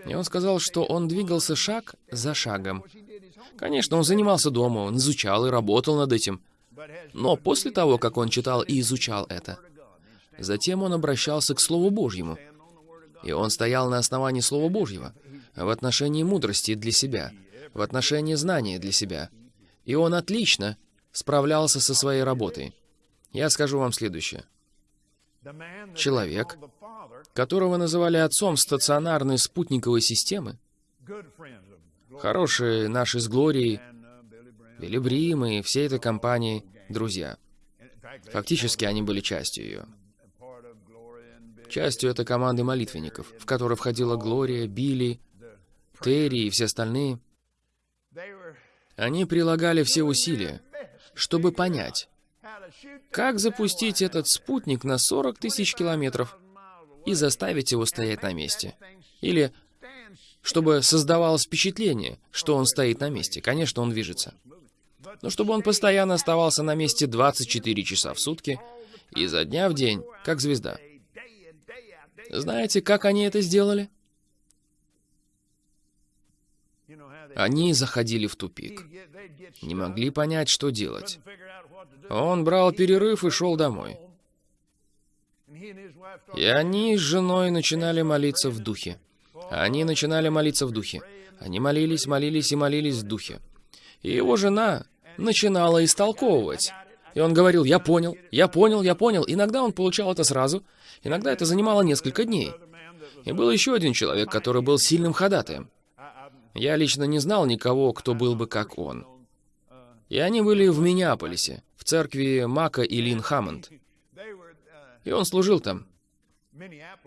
И он сказал, что он двигался шаг за шагом. Конечно, он занимался дома, он изучал и работал над этим. Но после того, как он читал и изучал это, затем он обращался к Слову Божьему. И он стоял на основании Слова Божьего, в отношении мудрости для себя, в отношении знания для себя. И он отлично справлялся со своей работой. Я скажу вам следующее. Человек, которого называли отцом стационарной спутниковой системы, хорошие наши с Глорией, Билли Брим и всей этой компании друзья. Фактически они были частью ее. Частью этой команды молитвенников, в которой входила Глория, Билли, Терри и все остальные. Они прилагали все усилия, чтобы понять, как запустить этот спутник на 40 тысяч километров и заставить его стоять на месте. Или чтобы создавалось впечатление, что он стоит на месте. Конечно, он движется. Но чтобы он постоянно оставался на месте 24 часа в сутки, изо дня в день, как звезда. Знаете, как они это сделали? Они заходили в тупик. Не могли понять, что делать. Он брал перерыв и шел домой. И они с женой начинали молиться в духе. Они начинали молиться в духе. Они молились, молились и молились в духе. И его жена начинала истолковывать. И он говорил, я понял, я понял, я понял. Иногда он получал это сразу, иногда это занимало несколько дней. И был еще один человек, который был сильным ходатаем. Я лично не знал никого, кто был бы как он. И они были в Миннеаполисе, в церкви Мака и Лин Хаммонд. И он служил там.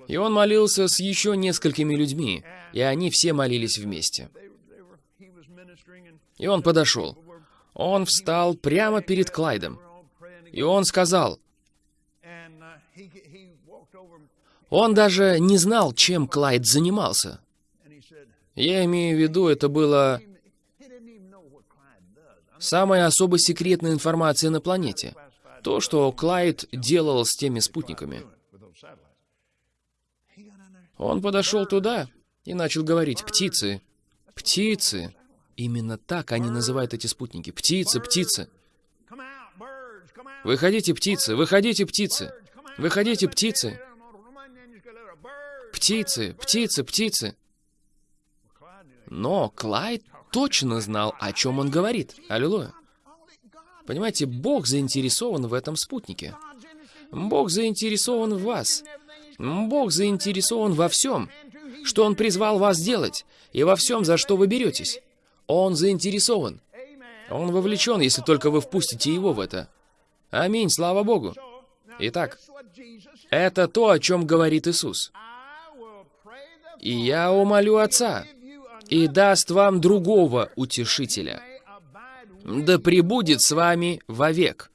И он молился с еще несколькими людьми, и они все молились вместе. И он подошел. Он встал прямо перед Клайдом. И он сказал, он даже не знал, чем Клайд занимался. Я имею в виду, это было самая особо секретная информация на планете. То, что Клайд делал с теми спутниками. Он подошел туда и начал говорить, птицы, птицы. Именно так они называют эти спутники. Птицы, птицы. Выходите, птицы, выходите, птицы. Выходите, птицы. Птицы, птицы, птицы. Но Клайд точно знал, о чем он говорит. Аллилуйя. Понимаете, Бог заинтересован в этом спутнике. Бог заинтересован в вас. Бог заинтересован во всем, что Он призвал вас делать, и во всем, за что вы беретесь. Он заинтересован. Он вовлечен, если только вы впустите Его в это. Аминь, слава Богу. Итак, это то, о чем говорит Иисус. «И я умолю Отца, и даст вам другого утешителя, да пребудет с вами вовек,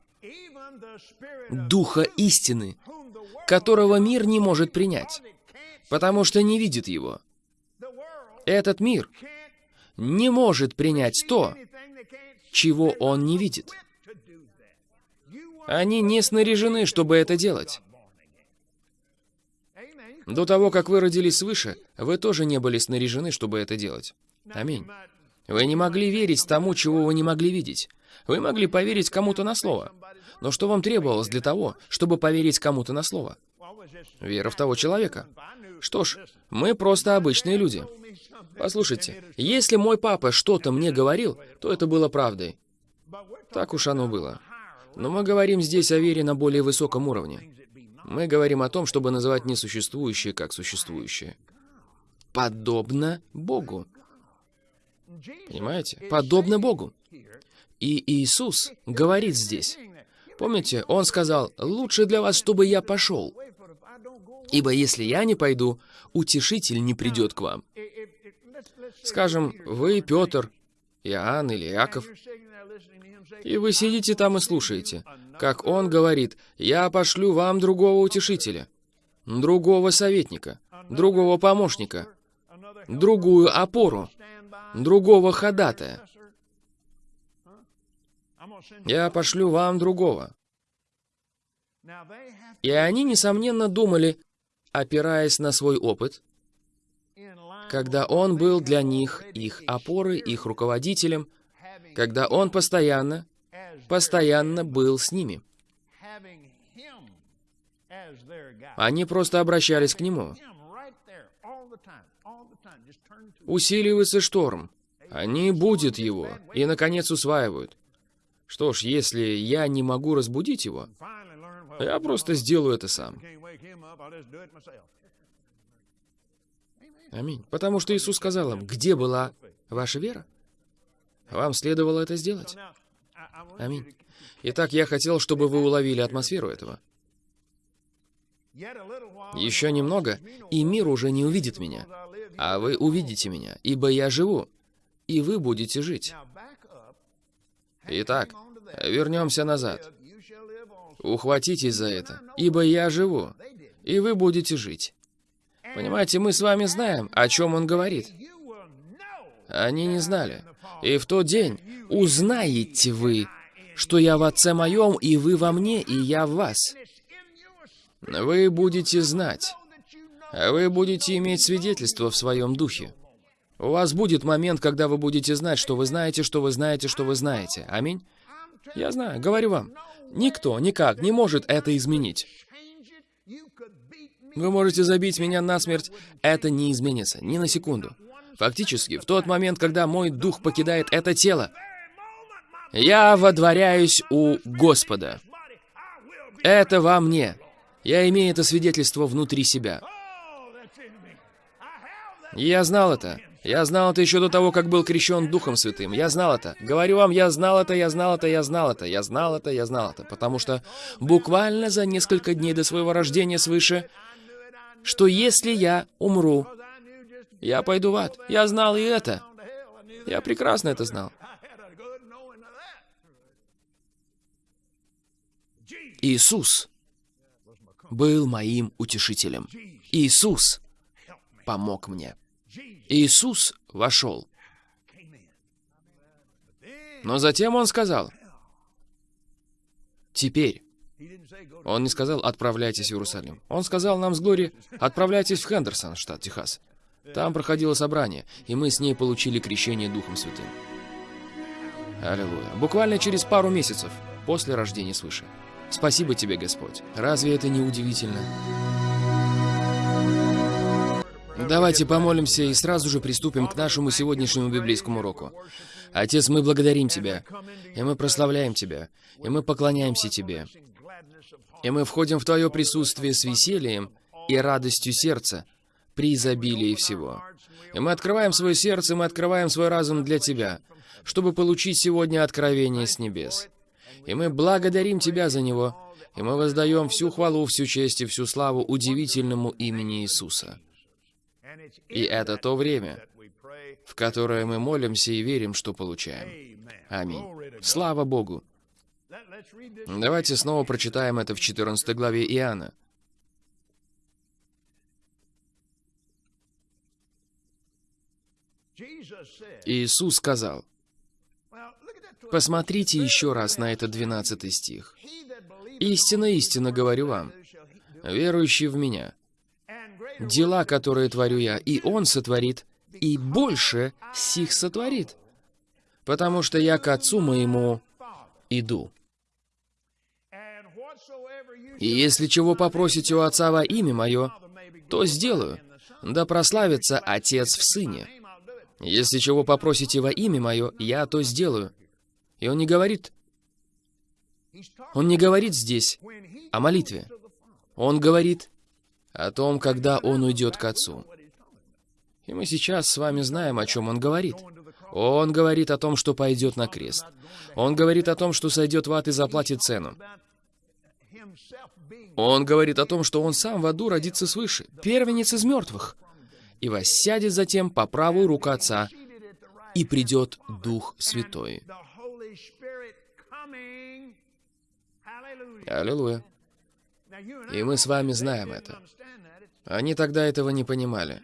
Духа истины, которого мир не может принять, потому что не видит его. Этот мир не может принять то, чего он не видит. Они не снаряжены, чтобы это делать. До того, как вы родились свыше, вы тоже не были снаряжены, чтобы это делать. Аминь. Вы не могли верить тому, чего вы не могли видеть. Вы могли поверить кому-то на слово. Но что вам требовалось для того, чтобы поверить кому-то на слово? Вера в того человека. Что ж, мы просто обычные люди. Послушайте, если мой папа что-то мне говорил, то это было правдой. Так уж оно было. Но мы говорим здесь о вере на более высоком уровне. Мы говорим о том, чтобы называть несуществующее как существующее. Подобно Богу. Понимаете? Подобно Богу. И Иисус говорит здесь. Помните, Он сказал, «Лучше для вас, чтобы я пошел, ибо если я не пойду, утешитель не придет к вам». Скажем, вы Петр, Иоанн или Иаков, и вы сидите там и слушаете, как он говорит, «Я пошлю вам другого утешителя, другого советника, другого помощника, другую опору, другого ходатая. Я пошлю вам другого». И они, несомненно, думали, опираясь на свой опыт, когда он был для них их опорой, их руководителем, когда он постоянно, постоянно был с ними. Они просто обращались к нему. Усиливается шторм. Они будут его и, наконец, усваивают. Что ж, если я не могу разбудить его, я просто сделаю это сам. Аминь. Потому что Иисус сказал им, где была ваша вера? Вам следовало это сделать. Аминь. Итак, я хотел, чтобы вы уловили атмосферу этого. Еще немного, и мир уже не увидит меня. А вы увидите меня, ибо я живу, и вы будете жить. Итак, вернемся назад. Ухватитесь за это, ибо я живу, и вы будете жить. Понимаете, мы с вами знаем, о чем он говорит. Они не знали. И в тот день узнаете вы, что я в Отце моем, и вы во мне, и я в вас. Вы будете знать. Вы будете иметь свидетельство в своем духе. У вас будет момент, когда вы будете знать, что вы знаете, что вы знаете, что вы знаете. Аминь? Я знаю, говорю вам. Никто никак не может это изменить. Вы можете забить меня насмерть, это не изменится, ни на секунду. Фактически, в тот момент, когда мой дух покидает это тело, я водворяюсь у Господа. Это во мне. Я имею это свидетельство внутри себя. Я знал это. Я знал это еще до того, как был крещен Духом Святым. Я знал это. Говорю вам, я знал это, я знал это, я знал это, я знал это, я знал это. Потому что буквально за несколько дней до своего рождения свыше, что если я умру, я пойду в ад. Я знал и это. Я прекрасно это знал. Иисус был моим утешителем. Иисус помог мне. Иисус вошел. Но затем он сказал, «Теперь Он не сказал «отправляйтесь в Иерусалим». Он сказал нам с Глори «отправляйтесь в Хендерсон, штат Техас». Там проходило собрание, и мы с ней получили крещение Духом Святым. Аллилуйя. Буквально через пару месяцев после рождения свыше. Спасибо тебе, Господь. Разве это не удивительно? Давайте помолимся и сразу же приступим к нашему сегодняшнему библейскому уроку. Отец, мы благодарим Тебя, и мы прославляем Тебя, и мы поклоняемся Тебе. И мы входим в Твое присутствие с весельем и радостью сердца, при изобилии всего. И мы открываем свое сердце, мы открываем свой разум для Тебя, чтобы получить сегодня откровение с небес. И мы благодарим Тебя за него, и мы воздаем всю хвалу, всю честь и всю славу удивительному имени Иисуса. И это то время, в которое мы молимся и верим, что получаем. Аминь. Слава Богу! Давайте снова прочитаем это в 14 главе Иоанна. Иисус сказал, посмотрите еще раз на этот 12 стих. «Истинно, истинно говорю вам, верующий в Меня, дела, которые творю я, и Он сотворит, и больше сих сотворит, потому что я к Отцу моему иду». И если чего попросите у Отца во имя Мое, то сделаю, да прославится Отец в Сыне. Если чего попросите во имя Мое, я то сделаю. И он не говорит, он не говорит здесь о молитве. Он говорит о том, когда он уйдет к Отцу. И мы сейчас с вами знаем, о чем он говорит. Он говорит о том, что пойдет на крест. Он говорит о том, что сойдет в ад и заплатит цену. Он говорит о том, что он сам в аду родится свыше, первенец из мертвых и воссядет затем по правую руку Отца, и придет Дух Святой. Аллилуйя. И мы с вами знаем это. Они тогда этого не понимали.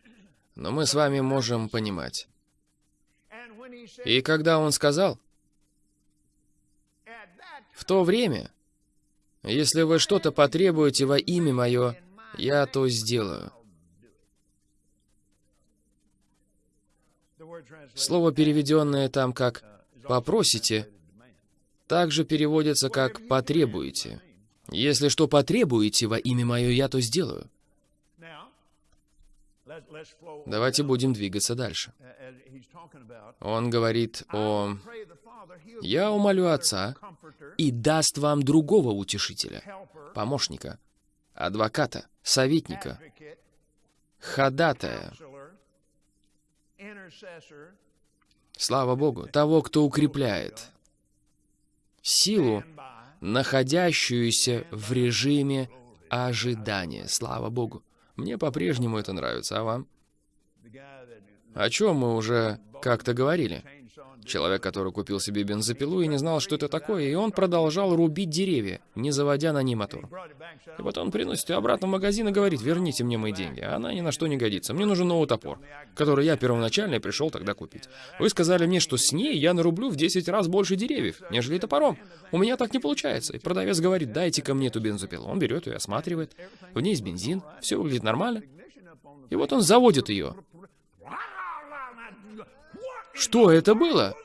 Но мы с вами можем понимать. И когда он сказал, в то время, если вы что-то потребуете во имя Мое, я то сделаю. Слово, переведенное там как «попросите», также переводится как «потребуете». Если что потребуете во имя мое, я то сделаю. Давайте будем двигаться дальше. Он говорит о... «Я умолю Отца и даст вам другого утешителя, помощника, адвоката, советника, ходатая, Слава Богу, того, кто укрепляет силу, находящуюся в режиме ожидания. Слава Богу. Мне по-прежнему это нравится, а вам? О чем мы уже как-то говорили? Человек, который купил себе бензопилу и не знал, что это такое, и он продолжал рубить деревья, не заводя на ней мотор. И вот он приносит ее обратно в магазин и говорит, верните мне мои деньги. Она ни на что не годится. Мне нужен новый топор, который я первоначально пришел тогда купить. Вы сказали мне, что с ней я нарублю в 10 раз больше деревьев, нежели топором. У меня так не получается. И продавец говорит, дайте ко мне эту бензопилу. Он берет ее, осматривает. В ней есть бензин, все выглядит нормально. И вот он заводит ее. Что это было?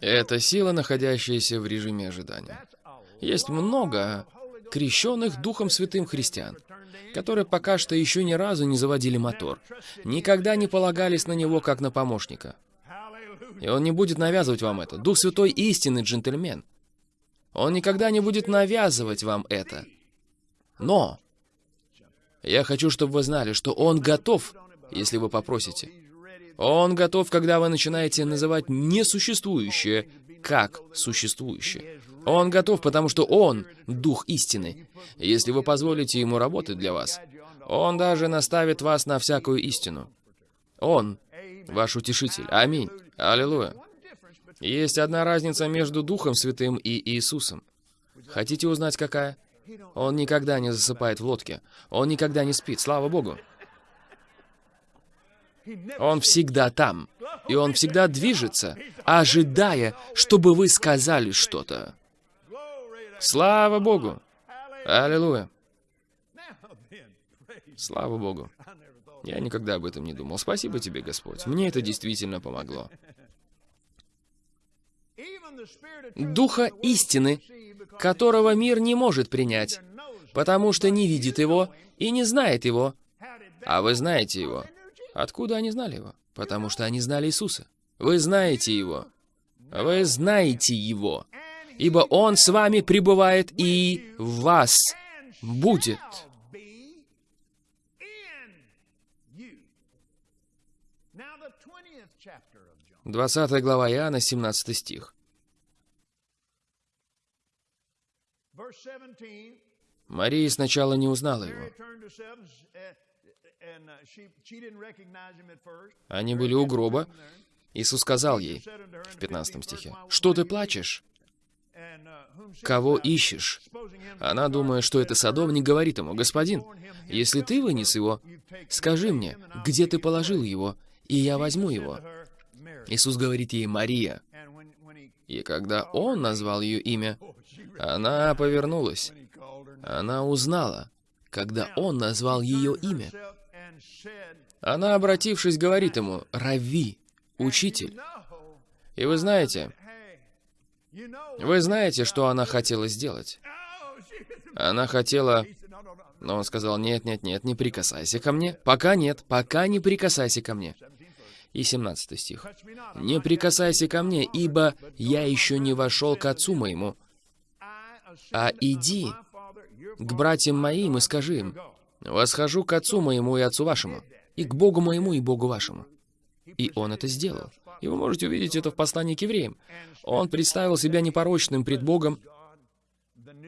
Это сила, находящаяся в режиме ожидания. Есть много крещенных Духом Святым христиан, которые пока что еще ни разу не заводили мотор, никогда не полагались на него как на помощника. И он не будет навязывать вам это. Дух Святой истинный джентльмен. Он никогда не будет навязывать вам это. Но я хочу, чтобы вы знали, что он готов если вы попросите. Он готов, когда вы начинаете называть несуществующее как существующее. Он готов, потому что Он — Дух истины. Если вы позволите Ему работать для вас, Он даже наставит вас на всякую истину. Он — ваш утешитель. Аминь. Аллилуйя. Есть одна разница между Духом Святым и Иисусом. Хотите узнать, какая? Он никогда не засыпает в лодке. Он никогда не спит, слава Богу. Он всегда там. И Он всегда движется, ожидая, чтобы вы сказали что-то. Слава Богу! Аллилуйя! Слава Богу! Я никогда об этом не думал. Спасибо тебе, Господь. Мне это действительно помогло. Духа истины, которого мир не может принять, потому что не видит его и не знает его. А вы знаете его. Откуда они знали его? Потому что они знали Иисуса. Вы знаете его. Вы знаете его. Ибо он с вами пребывает и в вас будет. 20 глава Иоанна, 17 стих. Мария сначала не узнала его. Они были у гроба. Иисус сказал ей в 15 стихе, «Что ты плачешь? Кого ищешь?» Она, думая, что это садовник, говорит ему, «Господин, если ты вынес его, скажи мне, где ты положил его, и я возьму его». Иисус говорит ей «Мария». И когда Он назвал ее имя, она повернулась. Она узнала, когда Он назвал ее имя. Она, обратившись, говорит ему «Рави, учитель». И вы знаете, вы знаете, что она хотела сделать? Она хотела... Но он сказал, нет, нет, нет, не прикасайся ко мне. Пока нет, пока не прикасайся ко мне и 17 стих. «Не прикасайся ко мне, ибо я еще не вошел к отцу моему, а иди к братьям моим и скажи им, восхожу к отцу моему и отцу вашему, и к Богу моему и Богу вашему». И он это сделал. И вы можете увидеть это в послании к евреям. Он представил себя непорочным пред Богом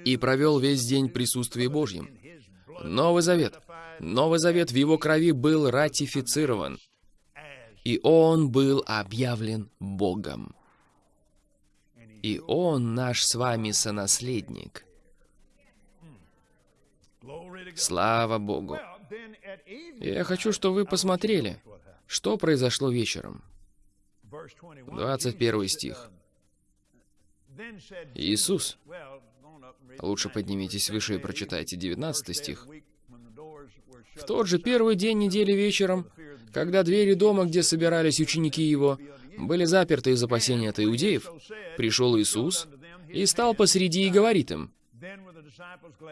и провел весь день в присутствии Божьем. Новый Завет. Новый Завет в его крови был ратифицирован и он был объявлен Богом. И он наш с вами сонаследник. Слава Богу. Я хочу, чтобы вы посмотрели, что произошло вечером. 21 стих. Иисус. Лучше поднимитесь выше и прочитайте 19 стих. В тот же первый день недели вечером когда двери дома, где собирались ученики его, были заперты из опасения от иудеев, пришел Иисус и стал посреди и говорит им,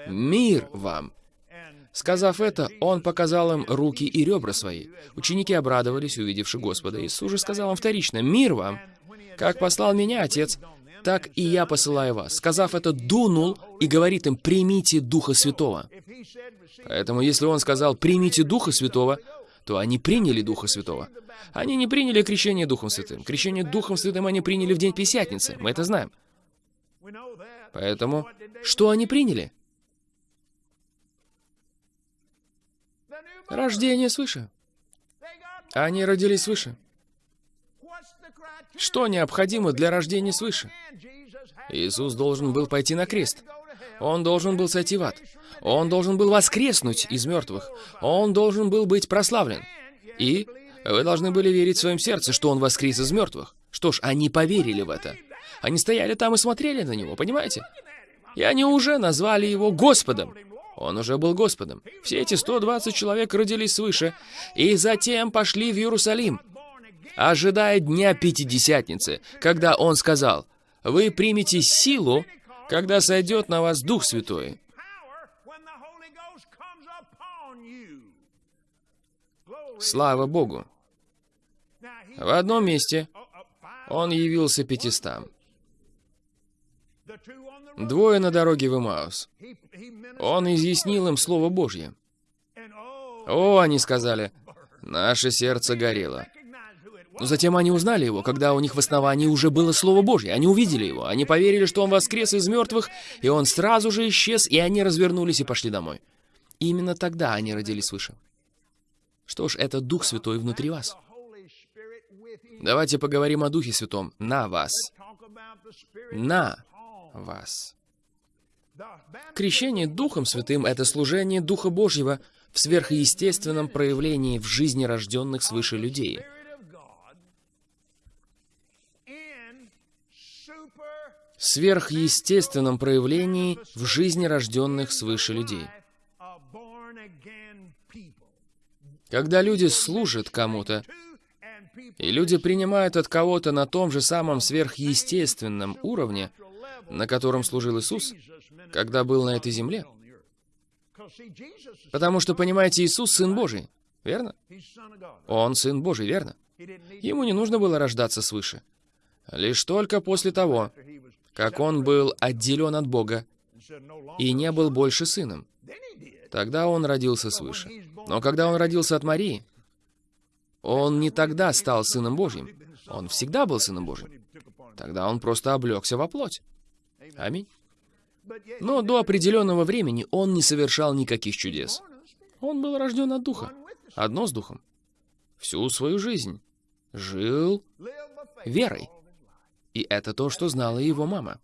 «Мир вам!» Сказав это, Он показал им руки и ребра свои. Ученики обрадовались, увидевши Господа. Иисус же сказал им вторично, «Мир вам! Как послал меня Отец, так и я посылаю вас». Сказав это, дунул и говорит им, «Примите Духа Святого». Поэтому, если Он сказал, «Примите Духа Святого», то они приняли Духа Святого. Они не приняли крещение Духом Святым. Крещение Духом Святым они приняли в день Пятидесятницы. Мы это знаем. Поэтому, что они приняли? Рождение свыше. Они родились свыше. Что необходимо для рождения свыше? Иисус должен был пойти на крест. Он должен был сойти в ад. Он должен был воскреснуть из мертвых. Он должен был быть прославлен. И вы должны были верить в своем сердце, что он воскрес из мертвых. Что ж, они поверили в это. Они стояли там и смотрели на него, понимаете? И они уже назвали его Господом. Он уже был Господом. Все эти 120 человек родились свыше, и затем пошли в Иерусалим, ожидая Дня Пятидесятницы, когда он сказал, «Вы примете силу, когда сойдет на вас Дух Святой. Слава Богу! В одном месте он явился пятистам. Двое на дороге в Имаус. Он изъяснил им Слово Божье. О, они сказали, наше сердце горело. Но затем они узнали его, когда у них в основании уже было Слово Божье. Они увидели его, они поверили, что он воскрес из мертвых, и он сразу же исчез, и они развернулись и пошли домой. Именно тогда они родились свыше. Что ж, это Дух Святой внутри вас. Давайте поговорим о Духе Святом на вас. На вас. Крещение Духом Святым — это служение Духа Божьего в сверхъестественном проявлении в жизни рожденных свыше людей — сверхъестественном проявлении в жизни рожденных свыше людей. Когда люди служат кому-то, и люди принимают от кого-то на том же самом сверхъестественном уровне, на котором служил Иисус, когда был на этой земле. Потому что, понимаете, Иисус — Сын Божий, верно? Он Сын Божий, верно? Ему не нужно было рождаться свыше. Лишь только после того, как он был отделен от Бога и не был больше сыном. Тогда он родился свыше. Но когда он родился от Марии, он не тогда стал Сыном Божьим. Он всегда был Сыном Божьим. Тогда он просто облегся во плоть. Аминь. Но до определенного времени он не совершал никаких чудес. Он был рожден от Духа. Одно с Духом. Всю свою жизнь. Жил верой. И это то, что знала его мама.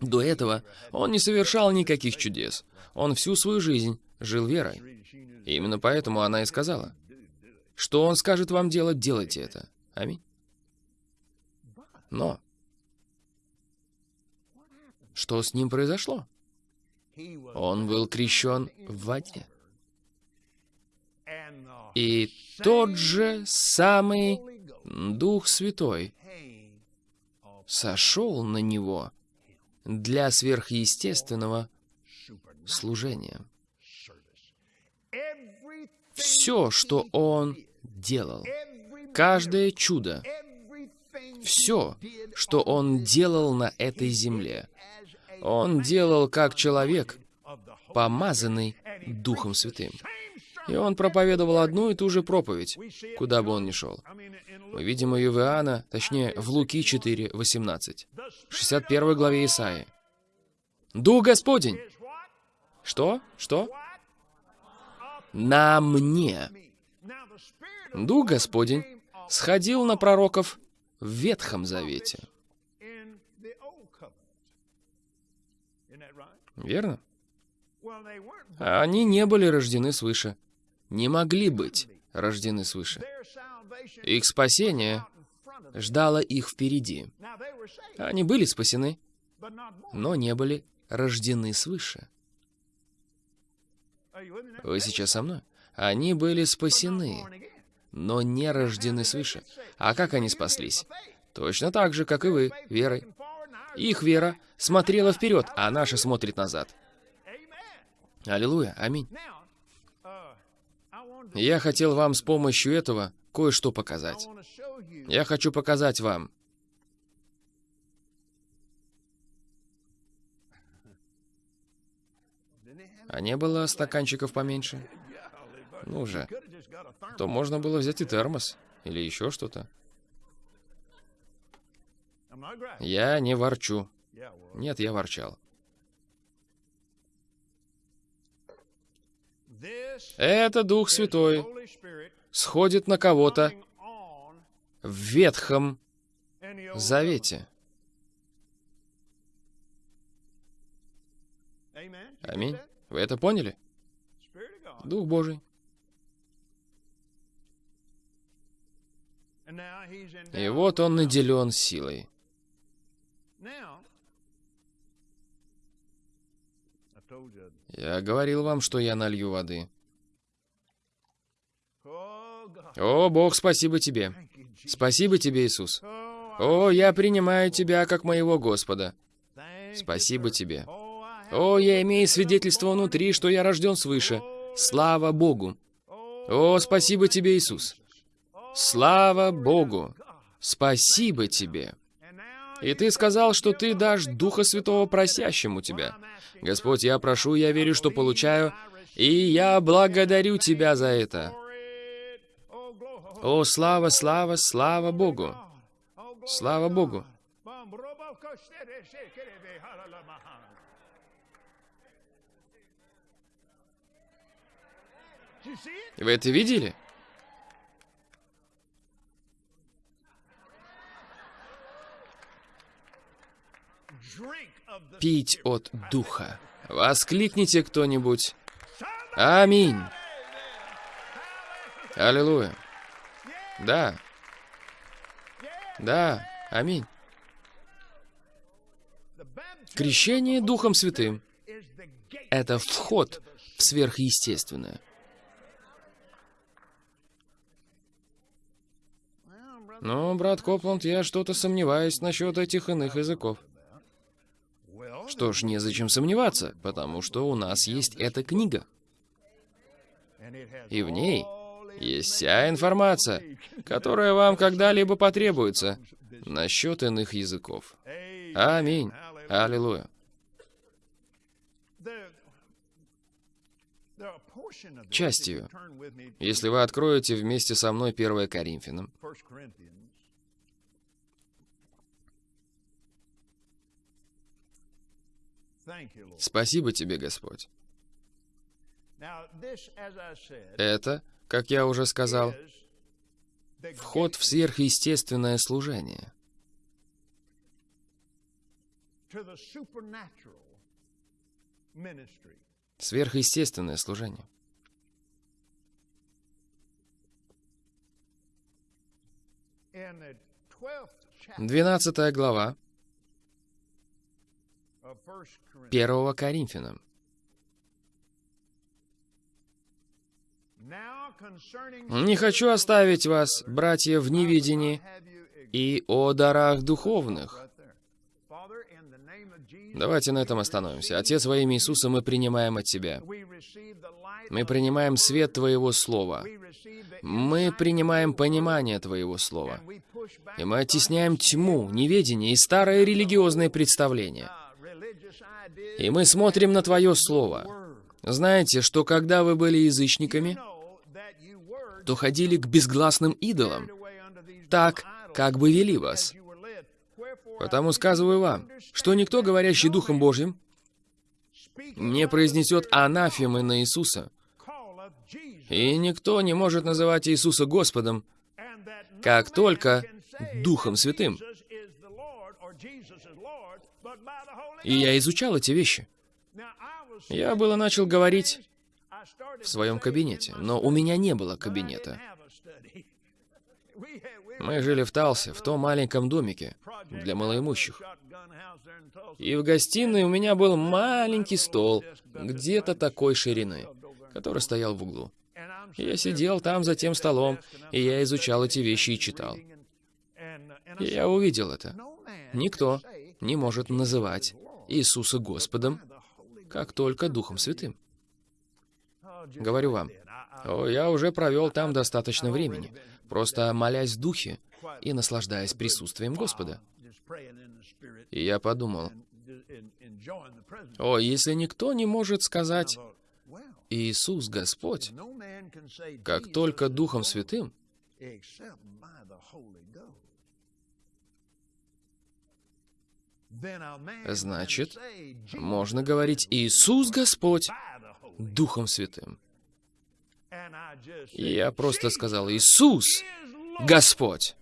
До этого он не совершал никаких чудес. Он всю свою жизнь жил верой. И именно поэтому она и сказала, что он скажет вам делать, делайте это. Аминь. Но что с ним произошло? Он был крещен в воде. И тот же самый Дух Святой сошел на него для сверхъестественного служения. Все, что он делал. Каждое чудо. Все, что он делал на этой земле. Он делал как человек, помазанный Духом Святым. И он проповедовал одну и ту же проповедь, куда бы он ни шел. Мы видим ее в Иоанна, точнее, в Луки 4, 18, 61 главе Исаии. «Дух Господень!» Что? Что? «На мне!» Дух Господень сходил на пророков в Ветхом Завете. Верно? Они не были рождены свыше. Не могли быть рождены свыше. Их спасение ждало их впереди. Они были спасены, но не были рождены свыше. Вы сейчас со мной? Они были спасены, но не рождены свыше. А как они спаслись? Точно так же, как и вы, верой. Их вера смотрела вперед, а наша смотрит назад. Аллилуйя, аминь. Я хотел вам с помощью этого кое-что показать. Я хочу показать вам. А не было стаканчиков поменьше? Ну же. То можно было взять и термос. Или еще что-то. Я не ворчу. Нет, я ворчал. Это Дух Святой сходит на кого-то в Ветхом Завете. Аминь. Вы это поняли? Дух Божий. И вот он наделен силой. Я говорил вам, что я налью воды. О, Бог, спасибо тебе. Спасибо тебе, Иисус. О, я принимаю тебя как моего Господа. Спасибо тебе. О, я имею свидетельство внутри, что я рожден свыше. Слава Богу. О, спасибо тебе, Иисус. Слава Богу. Спасибо тебе. И ты сказал, что ты дашь Духа Святого просящему тебя. Господь, я прошу, я верю, что получаю, и я благодарю тебя за это. О, слава, слава, слава Богу! Слава Богу! Вы это видели? Пить от Духа. Воскликните кто-нибудь. Аминь. Аллилуйя. Да. Да. Аминь. Крещение Духом Святым — это вход в сверхъестественное. Ну, брат Копланд, я что-то сомневаюсь насчет этих иных языков. Что ж, незачем сомневаться, потому что у нас есть эта книга. И в ней есть вся информация, которая вам когда-либо потребуется насчет иных языков. Аминь. Аллилуйя. Частью, если вы откроете вместе со мной 1 Коринфянам, Спасибо тебе, Господь. Это, как я уже сказал, вход в сверхъестественное служение. Сверхъестественное служение. Двенадцатая глава первого Коринфянам. Не хочу оставить вас, братья, в неведении и о дарах духовных. Давайте на этом остановимся. Отец, во имя Иисуса мы принимаем от Тебя. Мы принимаем свет Твоего Слова. Мы принимаем понимание Твоего Слова. И мы оттесняем тьму, неведение и старое религиозное представление. И мы смотрим на Твое Слово. Знаете, что когда вы были язычниками, то ходили к безгласным идолам, так, как бы вели вас. Потому сказываю вам, что никто, говорящий Духом Божьим, не произнесет анафемы на Иисуса. И никто не может называть Иисуса Господом, как только Духом Святым. И я изучал эти вещи. Я было начал говорить в своем кабинете, но у меня не было кабинета. Мы жили в Талсе, в том маленьком домике для малоимущих. И в гостиной у меня был маленький стол, где-то такой ширины, который стоял в углу. Я сидел там за тем столом, и я изучал эти вещи и читал. И я увидел это. Никто не может называть Иисуса Господом, как только Духом Святым. Говорю вам, о, я уже провел там достаточно времени, просто молясь в Духе и наслаждаясь присутствием Господа. И я подумал, о, если никто не может сказать «Иисус Господь», как только Духом Святым, Значит, можно говорить «Иисус Господь» Духом Святым. Я просто сказал «Иисус Господь»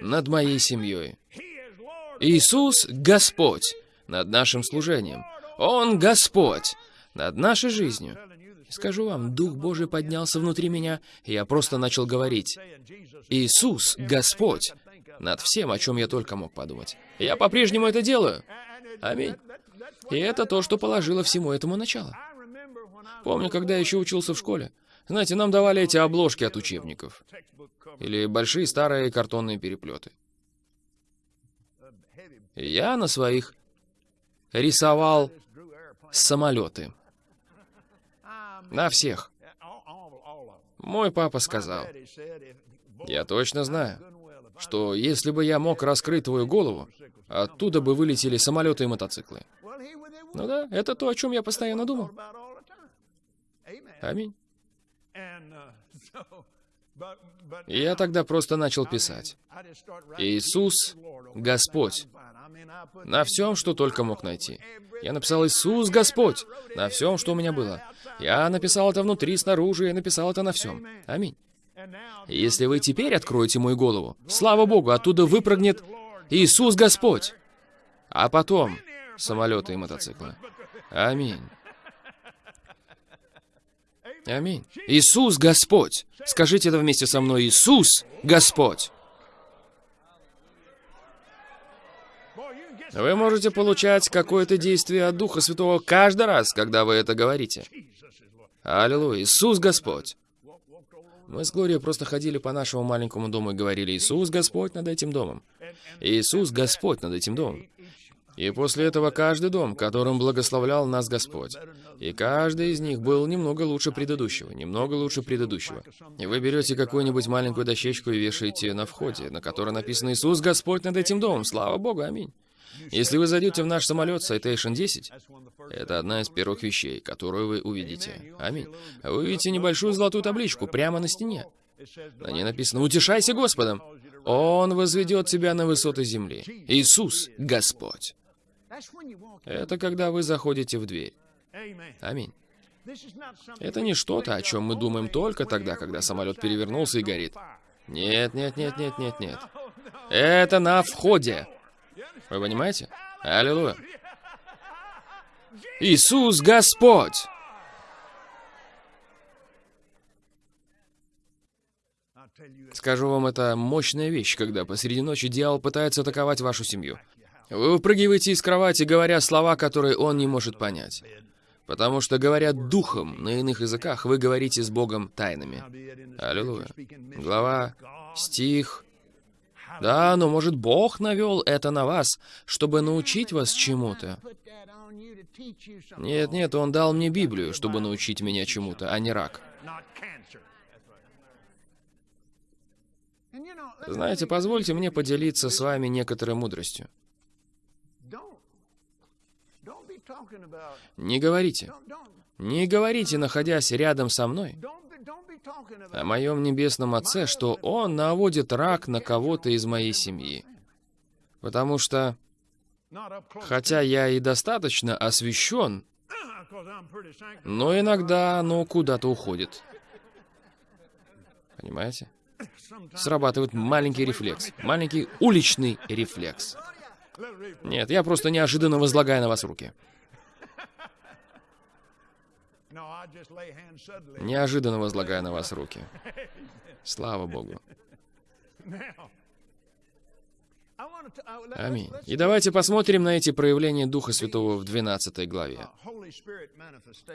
над моей семьей. Иисус Господь над нашим служением. Он Господь над нашей жизнью. Скажу вам, Дух Божий поднялся внутри меня, и я просто начал говорить. Иисус Господь над всем, о чем я только мог подумать. Я по-прежнему это делаю. Аминь. И это то, что положило всему этому начало. Помню, когда еще учился в школе. Знаете, нам давали эти обложки от учебников. Или большие старые картонные переплеты. Я на своих рисовал самолеты. На всех. Мой папа сказал, я точно знаю, что если бы я мог раскрыть твою голову, оттуда бы вылетели самолеты и мотоциклы. Ну да, это то, о чем я постоянно думал. Аминь. И я тогда просто начал писать. Иисус — Господь. На всем, что только мог найти. Я написал «Иисус — Господь» на всем, что у меня было. Я написал это внутри, снаружи, я написал это на всем. Аминь. Если вы теперь откроете мою голову, слава Богу, оттуда выпрыгнет Иисус Господь. А потом самолеты и мотоциклы. Аминь. Аминь. Иисус Господь. Скажите это вместе со мной. Иисус Господь. Вы можете получать какое-то действие от Духа Святого каждый раз, когда вы это говорите. Аллилуйя. Иисус Господь. Мы с Глорией просто ходили по нашему маленькому дому и говорили, Иисус Господь над этим домом. Иисус Господь над этим домом. И после этого каждый дом, которым благословлял нас Господь. И каждый из них был немного лучше предыдущего, немного лучше предыдущего. И вы берете какую-нибудь маленькую дощечку и вешаете на входе, на которой написано «Иисус Господь над этим домом». Слава Богу, аминь. Если вы зайдете в наш самолет Citation 10, это одна из первых вещей, которую вы увидите. Аминь. Вы увидите небольшую золотую табличку прямо на стене. На ней написано «Утешайся Господом». Он возведет тебя на высоты земли. Иисус — Господь. Это когда вы заходите в дверь. Аминь. Это не что-то, о чем мы думаем только тогда, когда самолет перевернулся и горит. Нет, нет, нет, нет, нет, нет. Это на входе. Вы понимаете? Аллилуйя. Иисус Господь! Скажу вам, это мощная вещь, когда посреди ночи дьявол пытается атаковать вашу семью. Вы выпрыгиваете из кровати, говоря слова, которые он не может понять. Потому что, говоря духом на иных языках, вы говорите с Богом тайнами. Аллилуйя. Глава, стих. Да, но может Бог навел это на вас, чтобы научить вас чему-то. Нет, нет, Он дал мне Библию, чтобы научить меня чему-то, а не рак. Знаете, позвольте мне поделиться с вами некоторой мудростью. Не говорите. Не говорите, находясь рядом со мной, о моем небесном Отце, что Он наводит рак на кого-то из моей семьи. Потому что, хотя я и достаточно освящен, но иногда оно куда-то уходит. Понимаете? Срабатывает маленький рефлекс, маленький уличный рефлекс. Нет, я просто неожиданно возлагаю на вас руки. Неожиданно возлагаю на вас руки. Слава Богу. Аминь. И давайте посмотрим на эти проявления Духа Святого в 12 главе.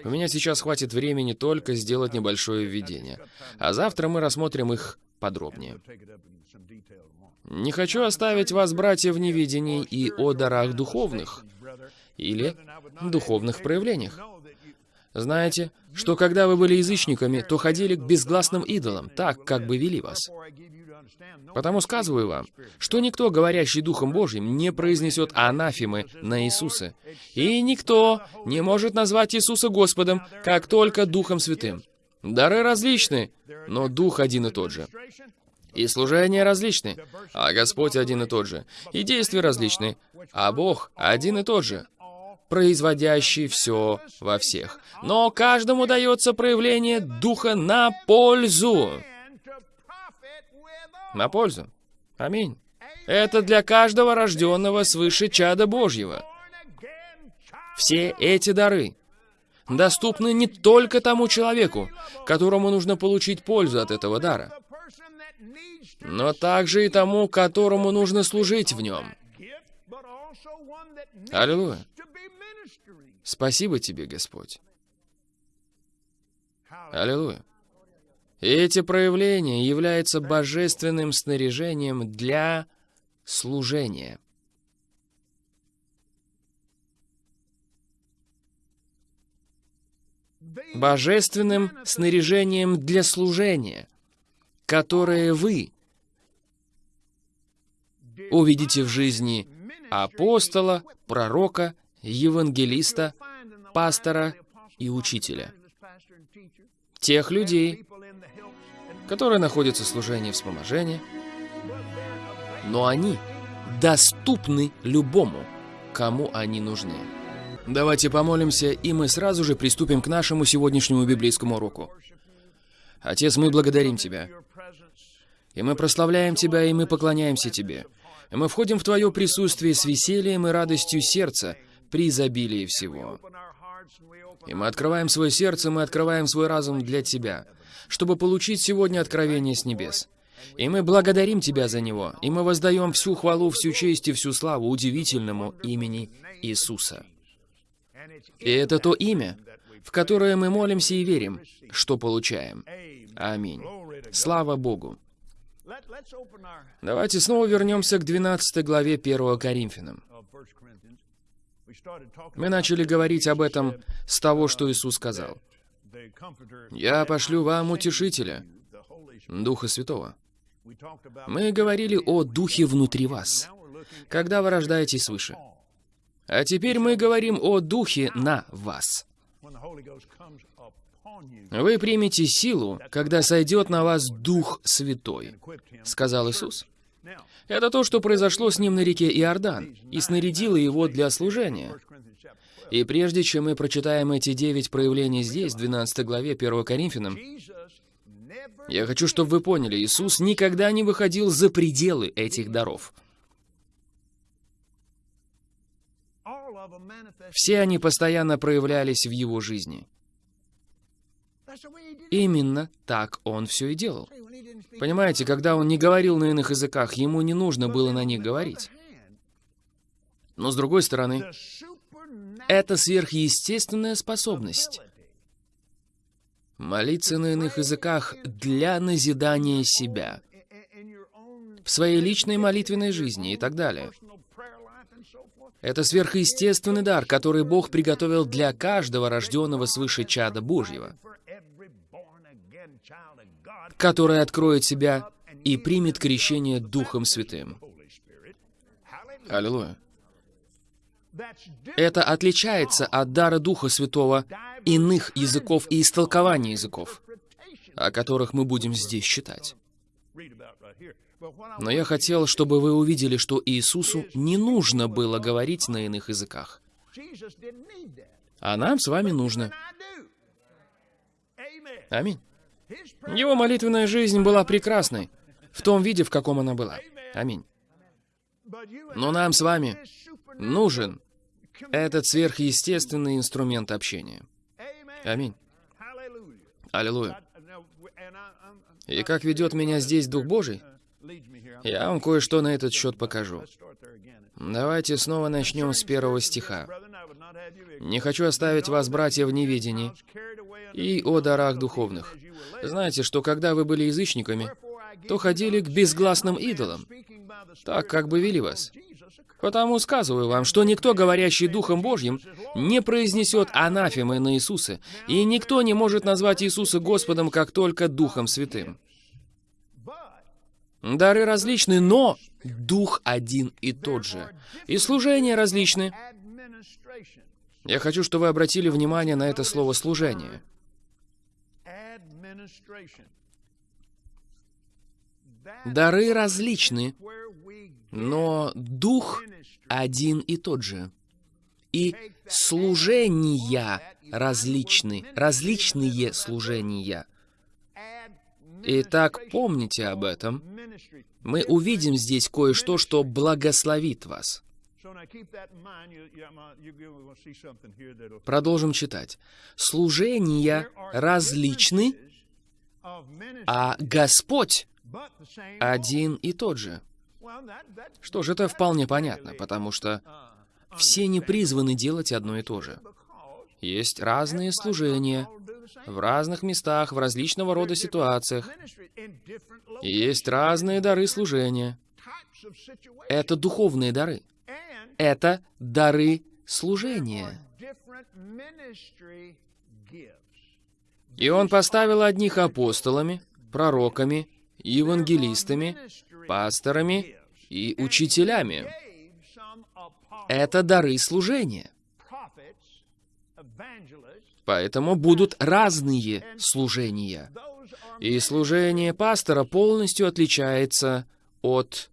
У меня сейчас хватит времени только сделать небольшое введение, а завтра мы рассмотрим их подробнее. Не хочу оставить вас, братья, в невидении и о дарах духовных или духовных проявлениях. Знаете, что когда вы были язычниками, то ходили к безгласным идолам, так, как бы вели вас. Потому сказываю вам, что никто, говорящий Духом Божьим, не произнесет анафемы на Иисуса. И никто не может назвать Иисуса Господом, как только Духом Святым. Дары различны, но Дух один и тот же. И служения различны, а Господь один и тот же. И действия различны, а Бог один и тот же производящий все во всех. Но каждому дается проявление Духа на пользу. На пользу. Аминь. Это для каждого рожденного свыше чада Божьего. Все эти дары доступны не только тому человеку, которому нужно получить пользу от этого дара, но также и тому, которому нужно служить в нем. Аллилуйя. Спасибо тебе, Господь. Аллилуйя. И эти проявления являются божественным снаряжением для служения. Божественным снаряжением для служения, которое вы увидите в жизни апостола, пророка евангелиста, пастора и учителя. Тех людей, которые находятся в служении вспоможения, но они доступны любому, кому они нужны. Давайте помолимся, и мы сразу же приступим к нашему сегодняшнему библейскому уроку. Отец, мы благодарим Тебя. И мы прославляем Тебя, и мы поклоняемся Тебе. И мы входим в Твое присутствие с весельем и радостью сердца, при изобилии всего. И мы открываем свое сердце, мы открываем свой разум для Тебя, чтобы получить сегодня откровение с небес. И мы благодарим Тебя за него, и мы воздаем всю хвалу, всю честь и всю славу удивительному имени Иисуса. И это то имя, в которое мы молимся и верим, что получаем. Аминь. Слава Богу. Давайте снова вернемся к 12 главе 1 Коринфянам. Мы начали говорить об этом с того, что Иисус сказал. «Я пошлю вам утешителя, Духа Святого». Мы говорили о Духе внутри вас, когда вы рождаетесь свыше. А теперь мы говорим о Духе на вас. Вы примете силу, когда сойдет на вас Дух Святой, сказал Иисус. Это то, что произошло с ним на реке Иордан, и снарядило его для служения. И прежде чем мы прочитаем эти девять проявлений здесь, в 12 главе 1 Коринфянам, я хочу, чтобы вы поняли, Иисус никогда не выходил за пределы этих даров. Все они постоянно проявлялись в его жизни. Именно так он все и делал. Понимаете, когда он не говорил на иных языках, ему не нужно было на них говорить. Но с другой стороны, это сверхъестественная способность. Молиться на иных языках для назидания себя, в своей личной молитвенной жизни и так далее. Это сверхъестественный дар, который Бог приготовил для каждого рожденного свыше чада Божьего который откроет себя и примет крещение Духом Святым. Аллилуйя. Это отличается от дара Духа Святого иных языков и истолкования языков, о которых мы будем здесь читать. Но я хотел, чтобы вы увидели, что Иисусу не нужно было говорить на иных языках. А нам с вами нужно. Аминь. Его молитвенная жизнь была прекрасной, в том виде, в каком она была. Аминь. Но нам с вами нужен этот сверхъестественный инструмент общения. Аминь. Аллилуйя. И как ведет меня здесь Дух Божий, я вам кое-что на этот счет покажу. Давайте снова начнем с первого стиха. «Не хочу оставить вас, братья, в неведении и о дарах духовных, знаете, что когда вы были язычниками, то ходили к безгласным идолам, так как бы вели вас. Потому сказываю вам, что никто, говорящий Духом Божьим, не произнесет анафемы на Иисуса, и никто не может назвать Иисуса Господом, как только Духом Святым. Дары различны, но Дух один и тот же. И служения различны. Я хочу, чтобы вы обратили внимание на это слово «служение». Дары различны, но дух один и тот же. И служения различны, различные служения. Итак, помните об этом. Мы увидим здесь кое-что, что благословит вас. Продолжим читать. Служения различны, а Господь один и тот же. Что ж, это вполне понятно, потому что все не призваны делать одно и то же. Есть разные служения в разных местах, в различного рода ситуациях. есть разные дары служения. Это духовные дары. Это дары служения. И он поставил одних апостолами, пророками, евангелистами, пасторами и учителями. Это дары служения. Поэтому будут разные служения. И служение пастора полностью отличается от,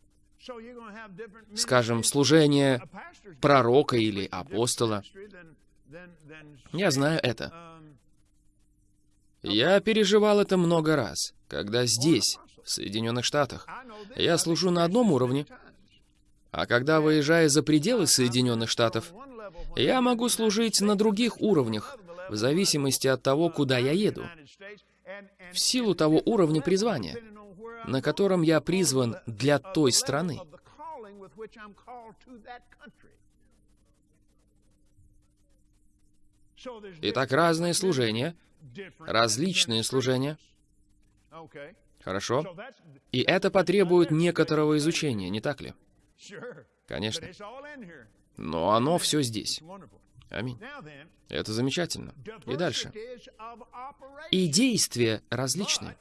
скажем, служения пророка или апостола. Я знаю это. Я переживал это много раз, когда здесь, в Соединенных Штатах, я служу на одном уровне, а когда выезжаю за пределы Соединенных Штатов, я могу служить на других уровнях, в зависимости от того, куда я еду, в силу того уровня призвания. на котором я призван для той страны. Итак, разные служения, различные служения. Хорошо. И это потребует некоторого изучения, не так ли? Конечно. Но оно все здесь. Аминь. Это замечательно. И дальше. И действия различны.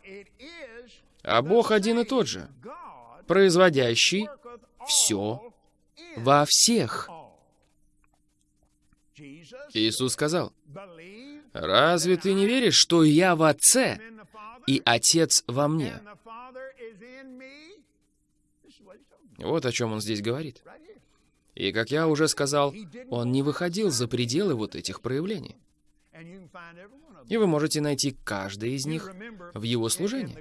А Бог один и тот же, производящий все во всех. Иисус сказал, «Разве ты не веришь, что я в Отце, и Отец во мне?» Вот о чем он здесь говорит. И, как я уже сказал, он не выходил за пределы вот этих проявлений. И вы можете найти каждый из них в его служении.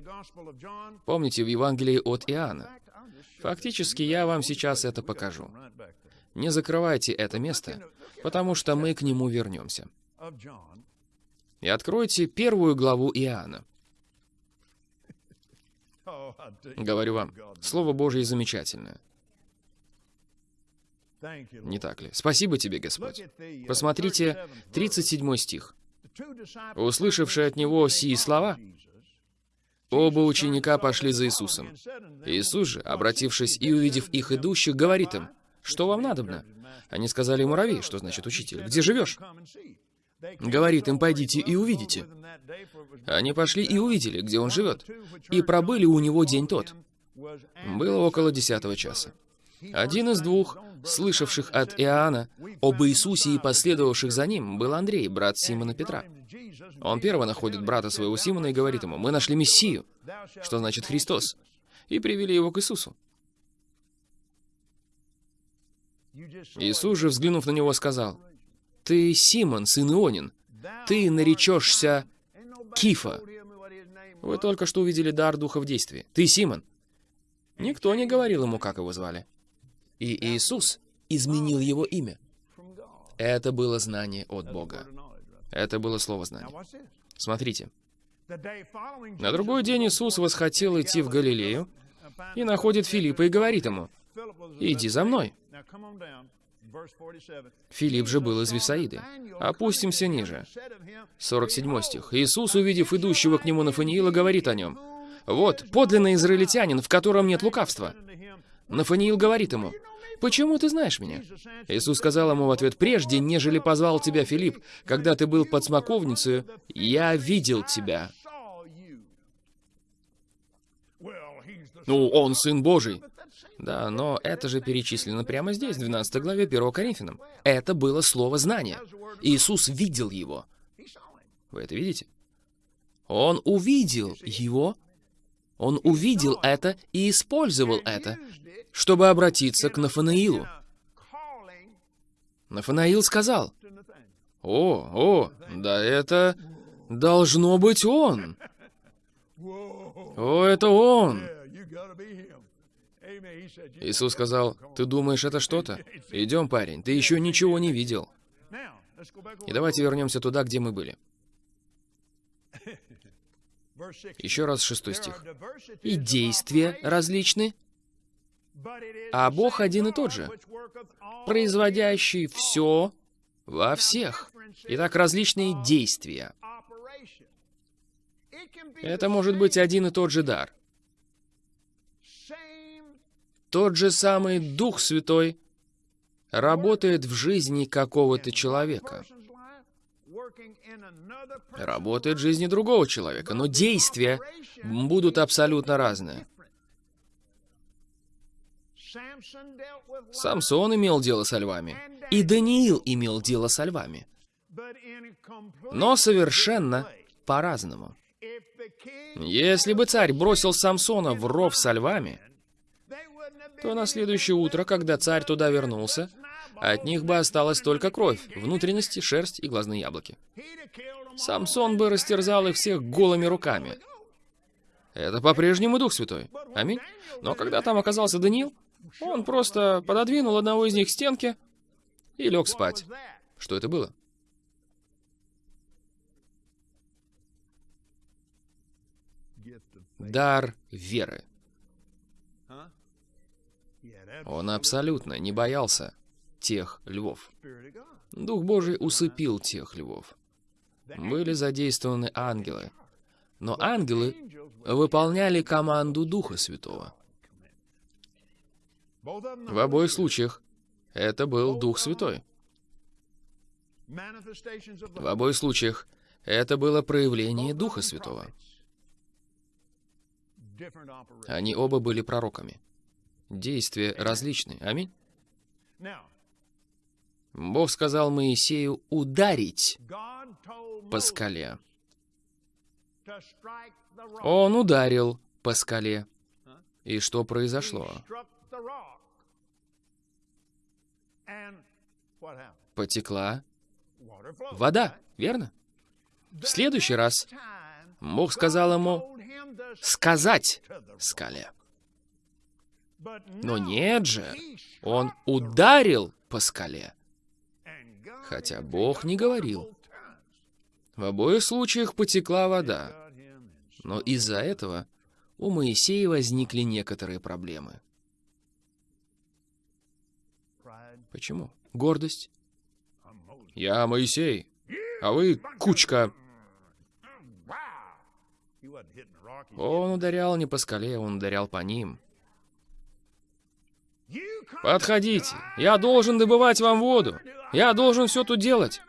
Помните, в Евангелии от Иоанна. Фактически, я вам сейчас это покажу. Не закрывайте это место, потому что мы к нему вернемся. И откройте первую главу Иоанна. Говорю вам, Слово Божье замечательное. Не так ли? Спасибо тебе, Господь. Посмотрите 37 стих. Услышавшие от него сии слова, оба ученика пошли за Иисусом. Иисус же, обратившись и увидев их идущих, говорит им, «Что вам надобно?» Они сказали муравей, что значит учитель. «Где живешь?» Говорит им, «Пойдите и увидите». Они пошли и увидели, где он живет, и пробыли у него день тот. Было около десятого часа. Один из двух, слышавших от Иоанна об Иисусе и последовавших за ним, был Андрей, брат Симона Петра. Он первый находит брата своего Симона и говорит ему, «Мы нашли Мессию», что значит «Христос», и привели его к Иисусу. Иисус же, взглянув на него, сказал, «Ты Симон, сын Ионин, ты наречешься Кифа». Вы только что увидели дар Духа в действии. Ты Симон. Никто не говорил ему, как его звали. И Иисус изменил его имя. Это было знание от Бога. Это было слово знания. Смотрите. На другой день Иисус восхотел идти в Галилею и находит Филиппа и говорит ему, «Иди за мной». Филипп же был из Висаиды. Опустимся ниже. 47 стих. Иисус, увидев идущего к нему Нафаниила, говорит о нем, «Вот, подлинный израильтянин, в котором нет лукавства». Нафаниил говорит ему, «Почему ты знаешь меня?» Иисус сказал ему в ответ, «Прежде, нежели позвал тебя Филипп, когда ты был под смоковницей, я видел тебя». Ну, он Сын Божий. Да, но это же перечислено прямо здесь, в 12 главе 1 Коринфянам. Это было слово знания. Иисус видел его. Вы это видите? Он увидел его, он увидел это и использовал это, чтобы обратиться к Нафанаилу. Нафанаил сказал, «О, о, да это должно быть он! О, это он!» Иисус сказал, «Ты думаешь, это что-то? Идем, парень, ты еще ничего не видел». И давайте вернемся туда, где мы были. Еще раз шестой стих. «И действия различны, а Бог один и тот же, производящий все во всех». Итак, различные действия. Это может быть один и тот же дар. Тот же самый Дух Святой работает в жизни какого-то человека. Работает в жизни другого человека, но действия будут абсолютно разные. Самсон имел дело со львами, и Даниил имел дело со львами. Но совершенно по-разному. Если бы царь бросил Самсона в ров со львами, то на следующее утро, когда царь туда вернулся, от них бы осталась только кровь, внутренности, шерсть и глазные яблоки. Самсон бы растерзал их всех голыми руками. Это по-прежнему Дух Святой. Аминь. Но когда там оказался Даниил, он просто пододвинул одного из них к стенке и лег спать. Что это было? Дар веры. Он абсолютно не боялся тех львов. Дух Божий усыпил тех львов. Были задействованы ангелы. Но ангелы выполняли команду Духа Святого. В обоих случаях это был Дух Святой. В обоих случаях это было проявление Духа Святого. Они оба были пророками. Действия различны. Аминь. Бог сказал Моисею ударить по скале. Он ударил по скале. И что произошло? Потекла вода, верно? В следующий раз Бог сказал ему сказать скале. Но нет же, он ударил по скале. Хотя Бог не говорил. В обоих случаях потекла вода. Но из-за этого у Моисея возникли некоторые проблемы. Почему? Гордость. Я Моисей, а вы кучка. Он ударял не по скале, он ударял по ним. Подходите, я должен добывать вам воду. Я должен все тут делать.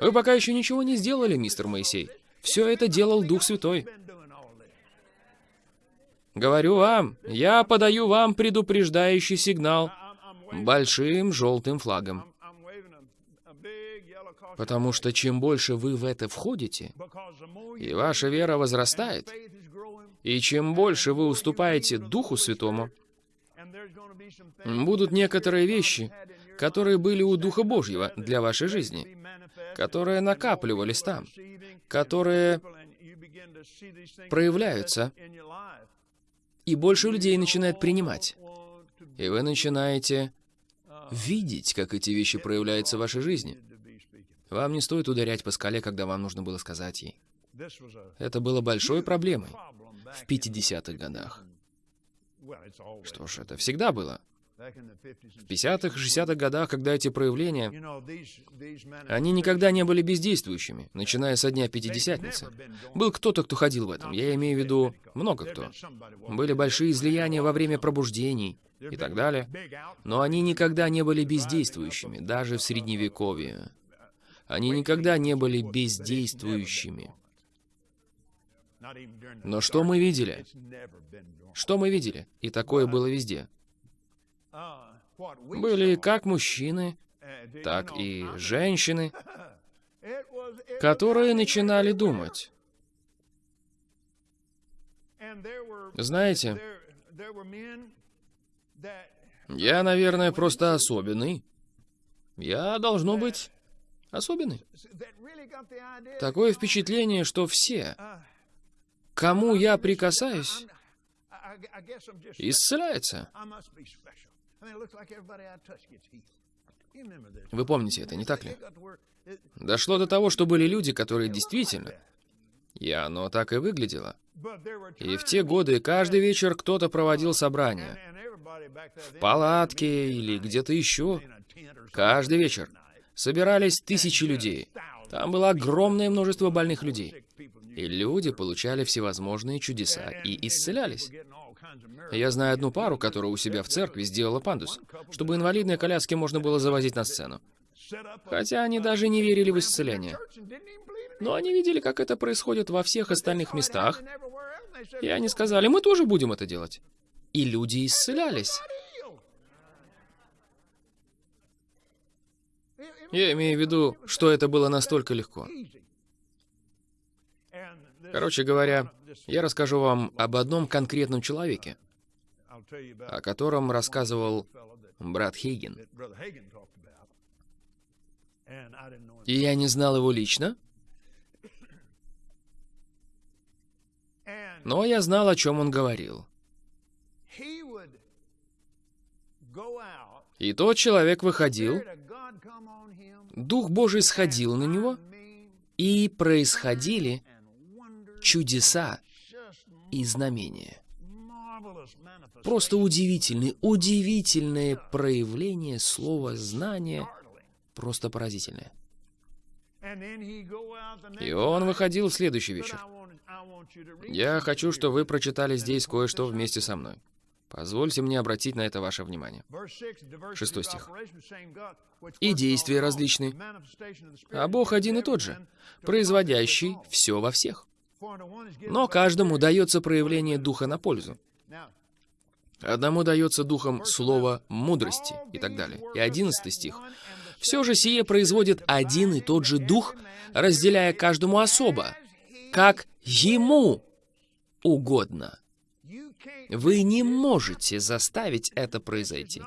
Вы пока еще ничего не сделали, мистер Моисей. Все это делал Дух Святой. Говорю вам, я подаю вам предупреждающий сигнал большим желтым флагом. Потому что чем больше вы в это входите, и ваша вера возрастает, и чем больше вы уступаете Духу Святому, будут некоторые вещи, которые были у Духа Божьего для вашей жизни, которые накапливались там, которые проявляются, и больше людей начинает принимать. И вы начинаете видеть, как эти вещи проявляются в вашей жизни. Вам не стоит ударять по скале, когда вам нужно было сказать ей. Это было большой проблемой в 50-х годах. Что ж, это всегда было. В 50-х и 60-х годах, когда эти проявления, они никогда не были бездействующими, начиная со дня Пятидесятницы. Был кто-то, кто ходил в этом. Я имею в виду много кто. Были большие излияния во время пробуждений и так далее. Но они никогда не были бездействующими, даже в Средневековье. Они никогда не были бездействующими. Но что мы видели? Что мы видели? И такое было везде. Были как мужчины, так и женщины, которые начинали думать. Знаете, я, наверное, просто особенный. Я, должно быть, особенный. Такое впечатление, что все, кому я прикасаюсь, исцеляются. Вы помните это, не так ли? Дошло до того, что были люди, которые действительно... И оно так и выглядело. И в те годы каждый вечер кто-то проводил собрание. В палатке или где-то еще. Каждый вечер. Собирались тысячи людей. Там было огромное множество больных людей. И люди получали всевозможные чудеса и исцелялись. Я знаю одну пару, которая у себя в церкви сделала пандус, чтобы инвалидные коляски можно было завозить на сцену. Хотя они даже не верили в исцеление. Но они видели, как это происходит во всех остальных местах. И они сказали, мы тоже будем это делать. И люди исцелялись. Я имею в виду, что это было настолько легко. Короче говоря, я расскажу вам об одном конкретном человеке, о котором рассказывал брат Хейген. И я не знал его лично, но я знал, о чем он говорил. И тот человек выходил, Дух Божий сходил на него, и происходили чудеса и знамения. Просто удивительный, удивительное проявление слова знания, просто поразительное. И он выходил в следующий вечер. Я хочу, чтобы вы прочитали здесь кое-что вместе со мной. Позвольте мне обратить на это ваше внимание. Шестой стих. «И действия различны, а Бог один и тот же, производящий все во всех. Но каждому дается проявление Духа на пользу. Одному дается Духом слово мудрости и так далее. И одиннадцатый стих. «Все же сие производит один и тот же Дух, разделяя каждому особо, как Ему угодно». Вы не можете заставить это произойти.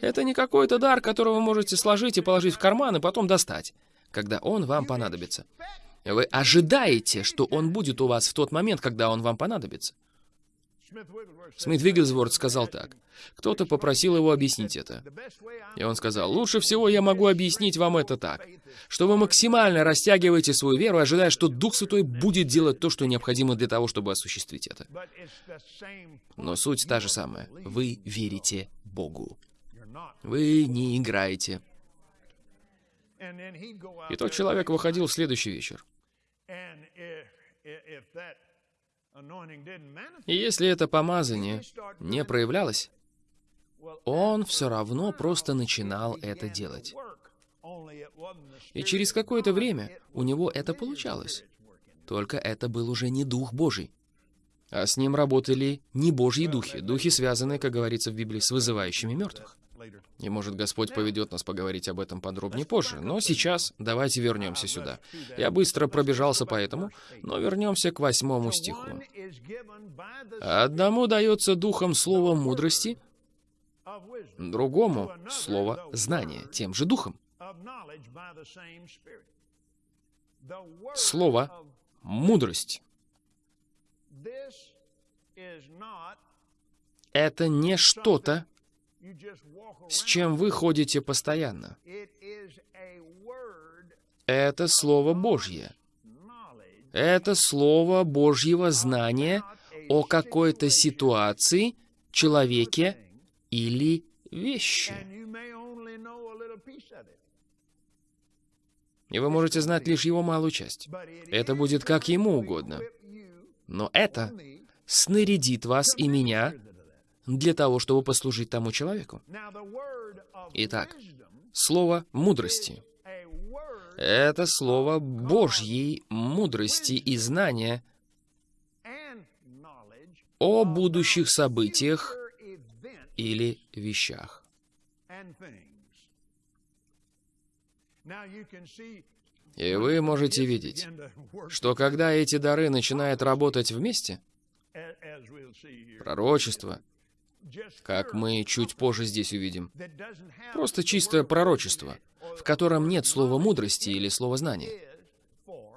Это не какой-то дар, который вы можете сложить и положить в карман, и потом достать, когда он вам понадобится. Вы ожидаете, что он будет у вас в тот момент, когда он вам понадобится. Смит Виггельсворт сказал так. Кто-то попросил его объяснить это. И он сказал, лучше всего я могу объяснить вам это так, что вы максимально растягиваете свою веру, ожидая, что Дух Святой будет делать то, что необходимо для того, чтобы осуществить это. Но суть та же самая. Вы верите Богу. Вы не играете. И тот человек выходил в следующий вечер. И если это помазание не проявлялось, он все равно просто начинал это делать. И через какое-то время у него это получалось. Только это был уже не Дух Божий. А с ним работали не Божьи духи, духи, связанные, как говорится в Библии, с вызывающими мертвых. И может Господь поведет нас поговорить об этом подробнее позже. Но сейчас давайте вернемся сюда. Я быстро пробежался по этому, но вернемся к восьмому стиху. Одному дается духом слово мудрости, другому слово знания, тем же духом. Слово мудрость. Это не что-то, с чем вы ходите постоянно. Это Слово Божье. Это Слово Божьего знания о какой-то ситуации, человеке или вещи. И вы можете знать лишь его малую часть. Это будет как ему угодно. Но это снарядит вас и меня для того, чтобы послужить тому человеку. Итак, слово мудрости. Это слово Божьей мудрости и знания о будущих событиях или вещах. И вы можете видеть, что когда эти дары начинают работать вместе, пророчество, как мы чуть позже здесь увидим. Просто чистое пророчество, в котором нет слова мудрости или слова знания.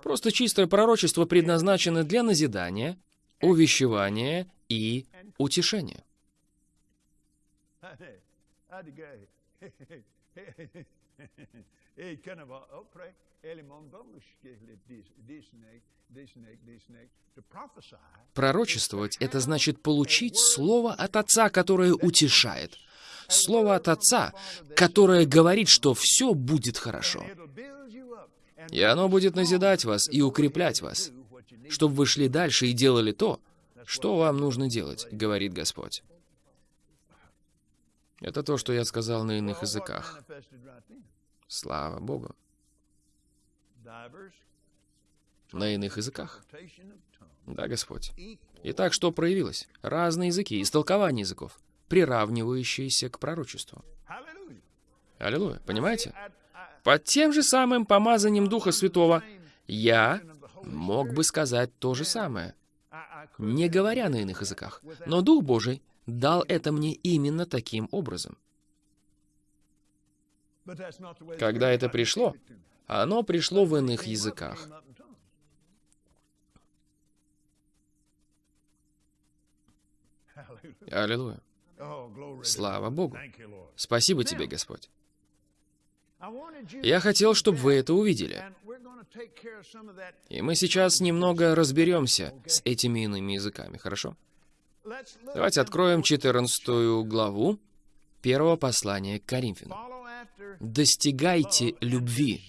Просто чистое пророчество предназначено для назидания, увещевания и утешения. Пророчествовать — это значит получить слово от Отца, которое утешает. Слово от Отца, которое говорит, что все будет хорошо. И оно будет назидать вас и укреплять вас, чтобы вы шли дальше и делали то, что вам нужно делать, говорит Господь. Это то, что я сказал на иных языках. Слава Богу на иных языках. Да, Господь. Итак, что проявилось? Разные языки, истолкование языков, приравнивающиеся к пророчеству. Аллилуйя. Понимаете? Под тем же самым помазанием Духа Святого я мог бы сказать то же самое, не говоря на иных языках. Но Дух Божий дал это мне именно таким образом. Когда это пришло, оно пришло в иных языках. Аллилуйя. Слава Богу. Спасибо тебе, Господь. Я хотел, чтобы вы это увидели. И мы сейчас немного разберемся с этими иными языками, хорошо? Давайте откроем 14 главу первого послания к Коринфянам. «Достигайте любви,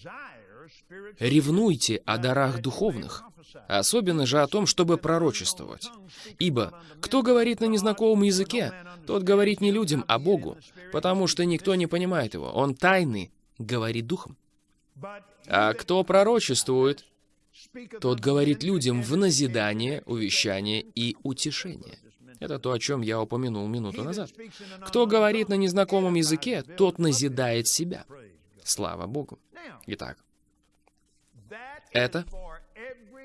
ревнуйте о дарах духовных, особенно же о том, чтобы пророчествовать. Ибо кто говорит на незнакомом языке, тот говорит не людям, а Богу, потому что никто не понимает его. Он тайный, говорит духом. А кто пророчествует, тот говорит людям в назидание, увещание и утешение. Это то, о чем я упомянул минуту назад. Кто говорит на незнакомом языке, тот назидает себя. Слава Богу. Итак, это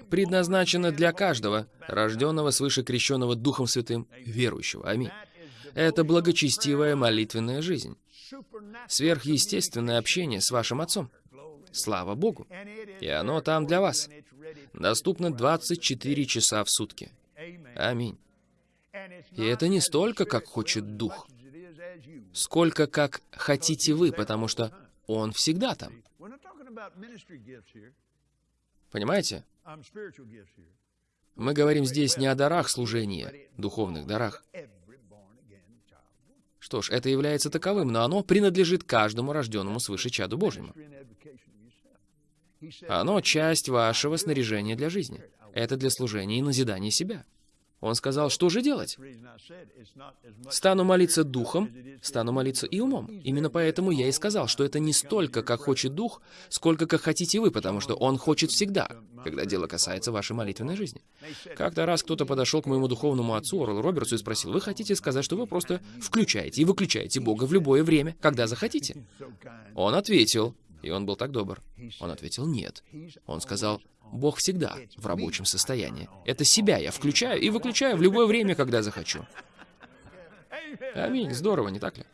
предназначено для каждого, рожденного свыше крещенного Духом Святым, верующего. Аминь. Это благочестивая молитвенная жизнь. Сверхъестественное общение с вашим Отцом. Слава Богу. И оно там для вас. Доступно 24 часа в сутки. Аминь. И это не столько, как хочет Дух, сколько как хотите вы, потому что Он всегда там. Понимаете? Мы говорим здесь не о дарах служения, духовных дарах. Что ж, это является таковым, но оно принадлежит каждому рожденному свыше чаду Божьему. Оно часть вашего снаряжения для жизни. Это для служения и назидания себя. Он сказал, что же делать? Стану молиться духом, стану молиться и умом. Именно поэтому я и сказал, что это не столько, как хочет дух, сколько, как хотите вы, потому что он хочет всегда, когда дело касается вашей молитвенной жизни. Как-то раз кто-то подошел к моему духовному отцу, Орлу Робертсу, и спросил, вы хотите сказать, что вы просто включаете и выключаете Бога в любое время, когда захотите? Он ответил, и он был так добр. Он ответил «нет». Он сказал Бог всегда в рабочем состоянии. Это себя я включаю и выключаю в любое время, когда захочу. Аминь. Здорово, не так ли?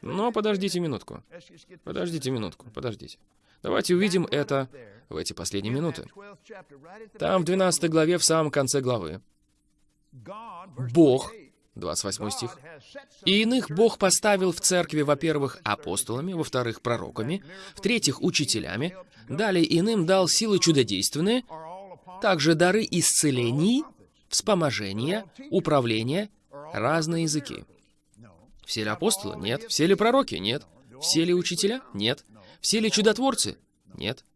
Но подождите минутку. Подождите минутку, подождите. Давайте увидим это в эти последние минуты. Там в 12 главе, в самом конце главы, Бог 28 стих. «И иных Бог поставил в церкви, во-первых, апостолами, во-вторых, пророками, в-третьих, учителями, далее иным дал силы чудодейственные, также дары исцелений, вспоможения, управления, разные языки». Все ли апостолы? Нет. Все ли пророки? Нет. Все ли учителя? Нет. Все ли чудотворцы? Нет.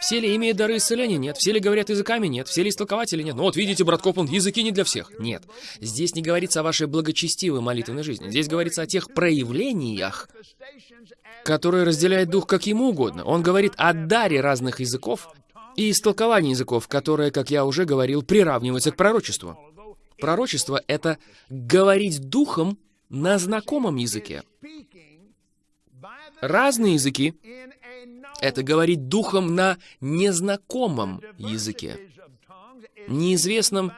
Все ли имеют дары исцеления? Нет. Все ли говорят языками? Нет. Все ли истолкователи? Нет. Ну вот видите, брат Копланд, языки не для всех. Нет. Здесь не говорится о вашей благочестивой молитвенной жизни. Здесь говорится о тех проявлениях, которые разделяет Дух как ему угодно. Он говорит о даре разных языков и истолковании языков, которое, как я уже говорил, приравнивается к пророчеству. Пророчество — это говорить Духом на знакомом языке. Разные языки это говорить духом на незнакомом языке. Неизвестном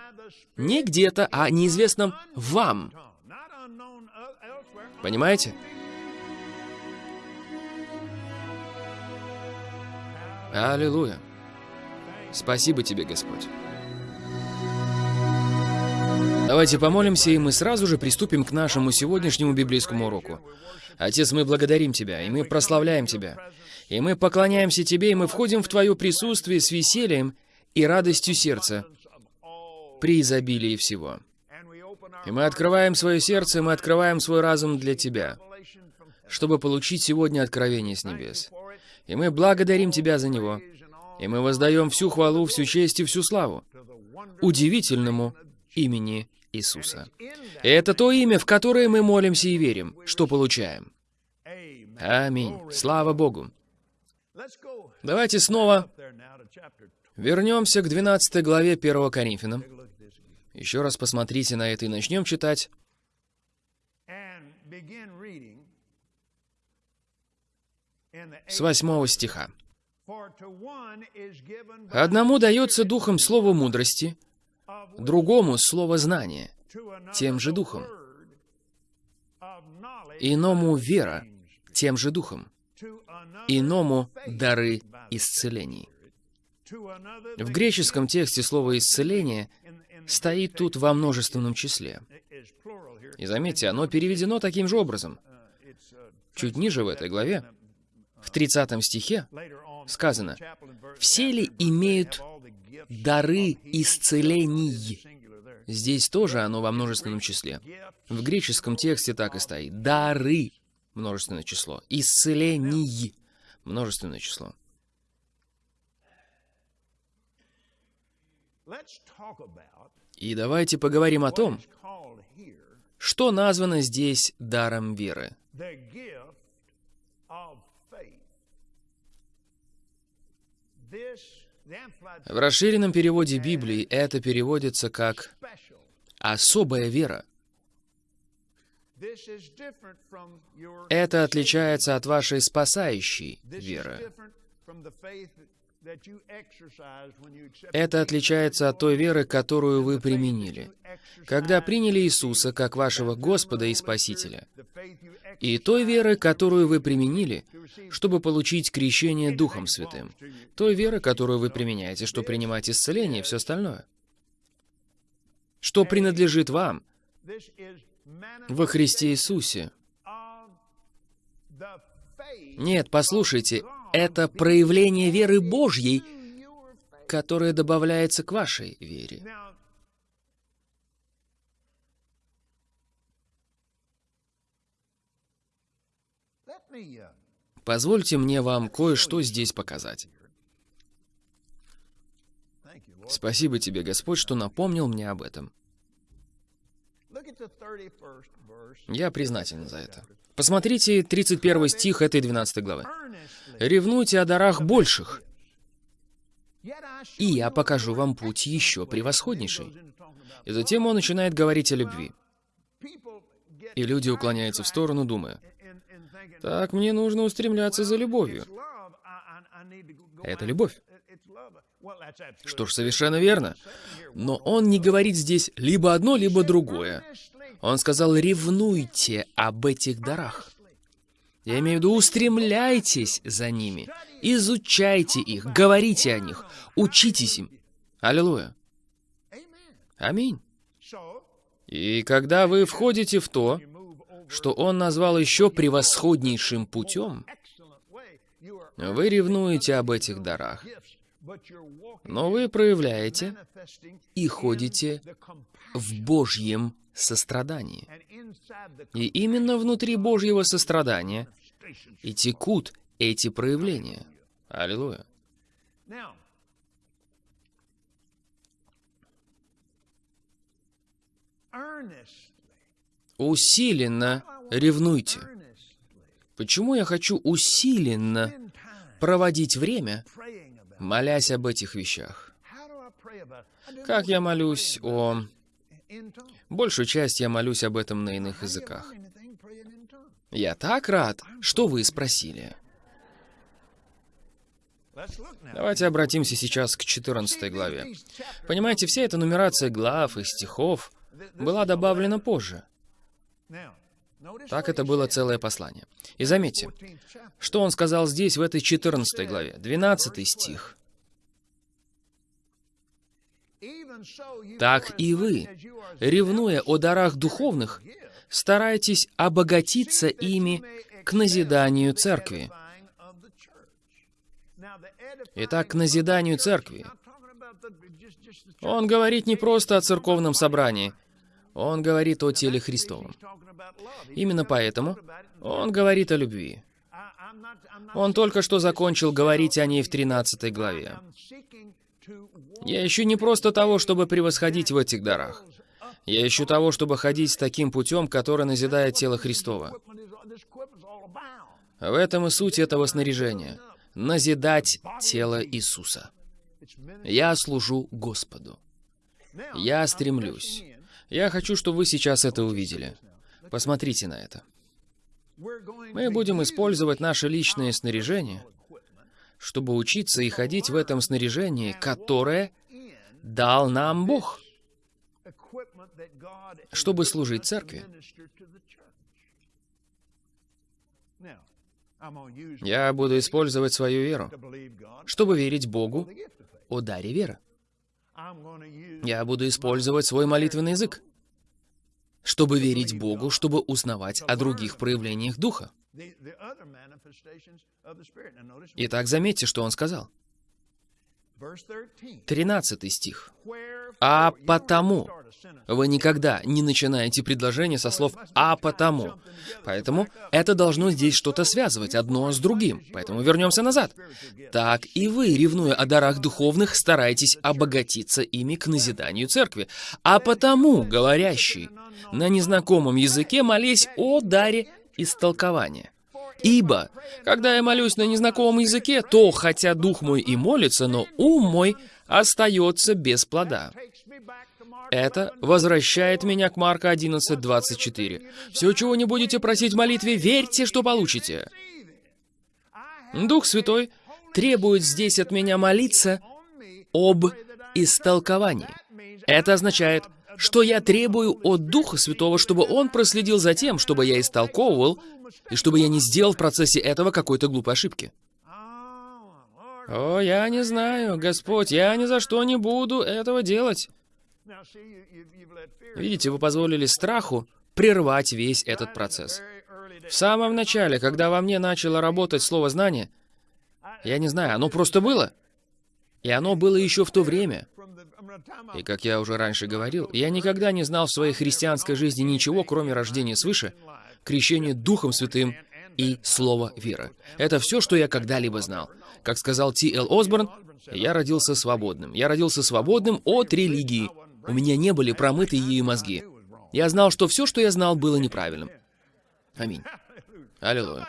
не где-то, а неизвестном вам. Понимаете? Аллилуйя. Спасибо тебе, Господь. Давайте помолимся, и мы сразу же приступим к нашему сегодняшнему библейскому уроку. Отец, мы благодарим Тебя, и мы прославляем Тебя. И мы поклоняемся Тебе, и мы входим в Твое присутствие с весельем и радостью сердца при изобилии всего. И мы открываем свое сердце, мы открываем свой разум для Тебя, чтобы получить сегодня откровение с небес. И мы благодарим Тебя за него. И мы воздаем всю хвалу, всю честь и всю славу удивительному имени Иисуса. Это то имя, в которое мы молимся и верим, что получаем. Аминь. Слава Богу. Давайте снова вернемся к 12 главе 1 Коринфянам. Еще раз посмотрите на это и начнем читать. С 8 стиха. «Одному дается духом слово мудрости, другому — слово знания, тем же духом, иному — вера, тем же духом, иному — дары исцелений. В греческом тексте слово «исцеление» стоит тут во множественном числе. И заметьте, оно переведено таким же образом. Чуть ниже в этой главе, в 30 стихе, сказано, «Все ли имеют дары исцелений?» Здесь тоже оно во множественном числе. В греческом тексте так и стоит. Дары — множественное число. Исцелений — множественное число. И давайте поговорим о том, что названо здесь даром веры. В расширенном переводе Библии это переводится как «особая вера». Это отличается от вашей спасающей веры. Это отличается от той веры, которую вы применили, когда приняли Иисуса как вашего Господа и Спасителя, и той веры, которую вы применили, чтобы получить крещение Духом Святым, той веры, которую вы применяете, чтобы принимать исцеление и все остальное, что принадлежит вам во Христе Иисусе. Нет, послушайте, это проявление веры Божьей, которое добавляется к вашей вере. Позвольте мне вам кое-что здесь показать. Спасибо тебе, Господь, что напомнил мне об этом. Я признателен за это. Посмотрите 31 стих этой 12 главы. «Ревнуйте о дарах больших, и я покажу вам путь еще превосходнейший». И затем он начинает говорить о любви. И люди уклоняются в сторону, думая, «Так, мне нужно устремляться за любовью». Это любовь. Что ж, совершенно верно. Но он не говорит здесь либо одно, либо другое. Он сказал, ревнуйте об этих дарах. Я имею в виду, устремляйтесь за ними, изучайте их, говорите о них, учитесь им. Аллилуйя. Аминь. И когда вы входите в то, что он назвал еще превосходнейшим путем, вы ревнуете об этих дарах, но вы проявляете и ходите в Божьем сострадании. И именно внутри Божьего сострадания и текут эти проявления. Аллилуйя. Усиленно ревнуйте. Почему я хочу усиленно проводить время, молясь об этих вещах? Как я молюсь о Большую часть я молюсь об этом на иных языках. Я так рад, что вы спросили. Давайте обратимся сейчас к 14 главе. Понимаете, вся эта нумерация глав и стихов была добавлена позже. Так это было целое послание. И заметьте, что он сказал здесь, в этой 14 главе, 12 стих. Так и вы, ревнуя о дарах духовных, старайтесь обогатиться ими к назиданию церкви. Итак, к назиданию церкви. Он говорит не просто о церковном собрании, он говорит о теле Христовом. Именно поэтому он говорит о любви. Он только что закончил говорить о ней в 13 главе. Я ищу не просто того, чтобы превосходить в этих дарах. Я ищу того, чтобы ходить таким путем, который назидает тело Христова. В этом и суть этого снаряжения. Назидать тело Иисуса. Я служу Господу. Я стремлюсь. Я хочу, чтобы вы сейчас это увидели. Посмотрите на это. Мы будем использовать наше личное снаряжение чтобы учиться и ходить в этом снаряжении, которое дал нам Бог, чтобы служить церкви. Я буду использовать свою веру, чтобы верить Богу о даре веры. Я буду использовать свой молитвенный язык, чтобы верить Богу, чтобы узнавать о других проявлениях Духа. Итак, заметьте, что он сказал. 13 стих. «А потому». Вы никогда не начинаете предложение со слов «а потому». Поэтому это должно здесь что-то связывать одно с другим. Поэтому вернемся назад. Так и вы, ревнуя о дарах духовных, стараетесь обогатиться ими к назиданию церкви. А потому, говорящий на незнакомом языке, молись о даре истолкования. Ибо, когда я молюсь на незнакомом языке, то, хотя дух мой и молится, но ум мой остается без плода. Это возвращает меня к Марка 11.24. Все, чего не будете просить в молитве, верьте, что получите. Дух Святой требует здесь от меня молиться об истолковании. Это означает, что я требую от Духа Святого, чтобы Он проследил за тем, чтобы я истолковывал, и чтобы я не сделал в процессе этого какой-то глупой ошибки. О, я не знаю, Господь, я ни за что не буду этого делать. Видите, вы позволили страху прервать весь этот процесс. В самом начале, когда во мне начало работать слово «знание», я не знаю, оно просто было. И оно было еще в то время. И как я уже раньше говорил, я никогда не знал в своей христианской жизни ничего, кроме рождения свыше, крещения Духом Святым и Слова веры. Это все, что я когда-либо знал. Как сказал Ти Эл Осборн, я родился свободным. Я родился свободным от религии. У меня не были промыты ею мозги. Я знал, что все, что я знал, было неправильным. Аминь. Аллилуйя.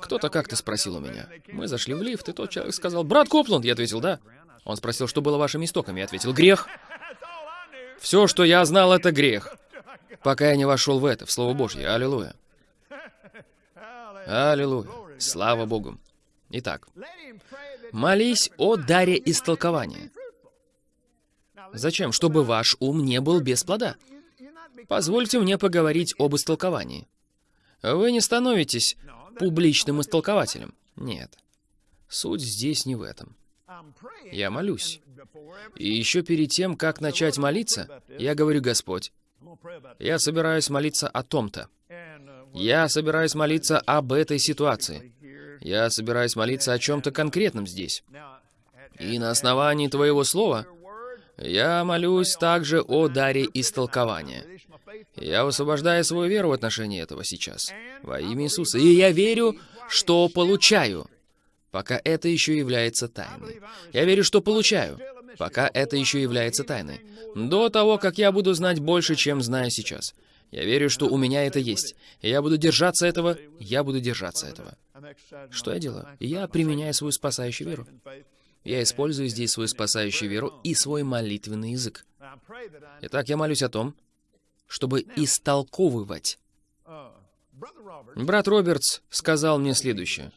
Кто-то как-то спросил у меня. Мы зашли в лифт, и тот человек сказал, «Брат Копланд!» Я ответил, «Да». Он спросил, что было вашими истоками. Я ответил, «Грех». Все, что я знал, это грех. Пока я не вошел в это, в Слово Божье. Аллилуйя. Аллилуйя. Слава Богу. Итак, молись о даре истолкования. Зачем? Чтобы ваш ум не был без плода. Позвольте мне поговорить об истолковании. Вы не становитесь публичным истолкователем. Нет. Суть здесь не в этом. Я молюсь. И еще перед тем, как начать молиться, я говорю, Господь, я собираюсь молиться о том-то. Я собираюсь молиться об этой ситуации. Я собираюсь молиться о чем-то конкретном здесь. И на основании Твоего Слова я молюсь также о даре истолкования. Я высвобождаю свою веру в отношении этого сейчас. Во имя Иисуса. И я верю, что получаю, пока это еще является тайной. Я верю, что получаю, пока это еще является тайной. До того, как я буду знать больше, чем знаю сейчас. Я верю, что у меня это есть. Я буду держаться этого, я буду держаться этого. Что я делаю? Я применяю свою спасающую веру. Я использую здесь свою спасающую веру и свой молитвенный язык. Итак, я молюсь о том, чтобы истолковывать. Брат Робертс сказал мне следующее.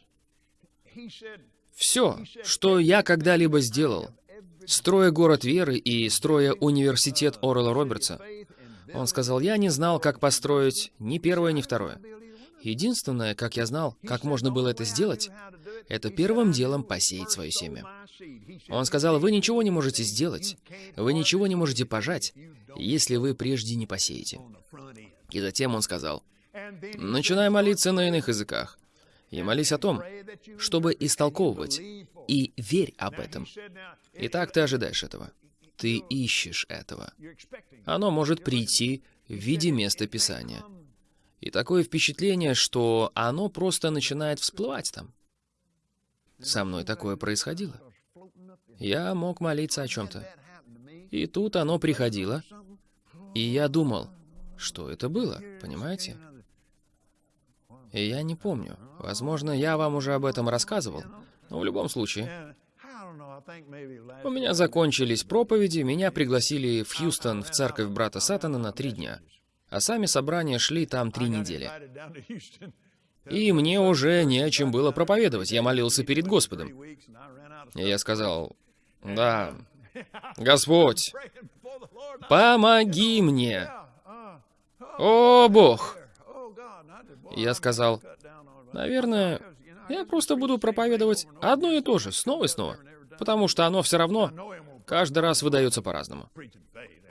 Все, что я когда-либо сделал, строя город веры и строя университет Орла Робертса, он сказал, я не знал, как построить ни первое, ни второе. Единственное, как я знал, как можно было это сделать, это первым делом посеять свое семя. Он сказал, вы ничего не можете сделать, вы ничего не можете пожать, если вы прежде не посеете. И затем он сказал, начинай молиться на иных языках, и молись о том, чтобы истолковывать, и верь об этом. И так ты ожидаешь этого. Ты ищешь этого. Оно может прийти в виде места Писания. И такое впечатление, что оно просто начинает всплывать там. Со мной такое происходило. Я мог молиться о чем-то. И тут оно приходило, и я думал, что это было, понимаете? И я не помню. Возможно, я вам уже об этом рассказывал, но в любом случае. У меня закончились проповеди, меня пригласили в Хьюстон в церковь брата Сатана на три дня. А сами собрания шли там три недели. И мне уже не о чем было проповедовать. Я молился перед Господом. И я сказал, да, Господь, помоги мне. О, Бог. Я сказал, наверное, я просто буду проповедовать одно и то же, снова и снова. Потому что оно все равно каждый раз выдается по-разному.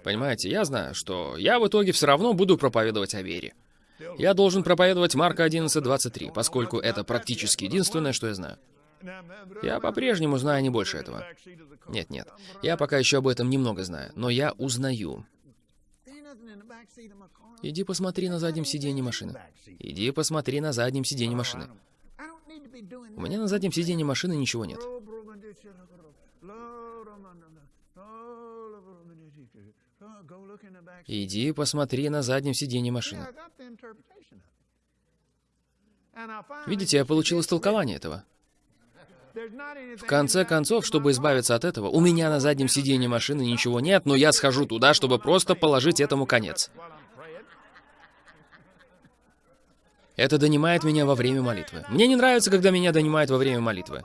Понимаете, я знаю, что я в итоге все равно буду проповедовать о вере. Я должен проповедовать Марка 11.23, поскольку это практически единственное, что я знаю. Я по-прежнему знаю не больше этого. Нет, нет. Я пока еще об этом немного знаю, но я узнаю. Иди посмотри на заднем сиденье машины. Иди посмотри на заднем сиденье машины. У меня на заднем сиденье машины ничего нет. Иди посмотри на заднем сиденье машины. Видите, я получил истолкование этого. В конце концов, чтобы избавиться от этого, у меня на заднем сиденье машины ничего нет, но я схожу туда, чтобы просто положить этому конец. Это донимает меня во время молитвы. Мне не нравится, когда меня донимает во время молитвы.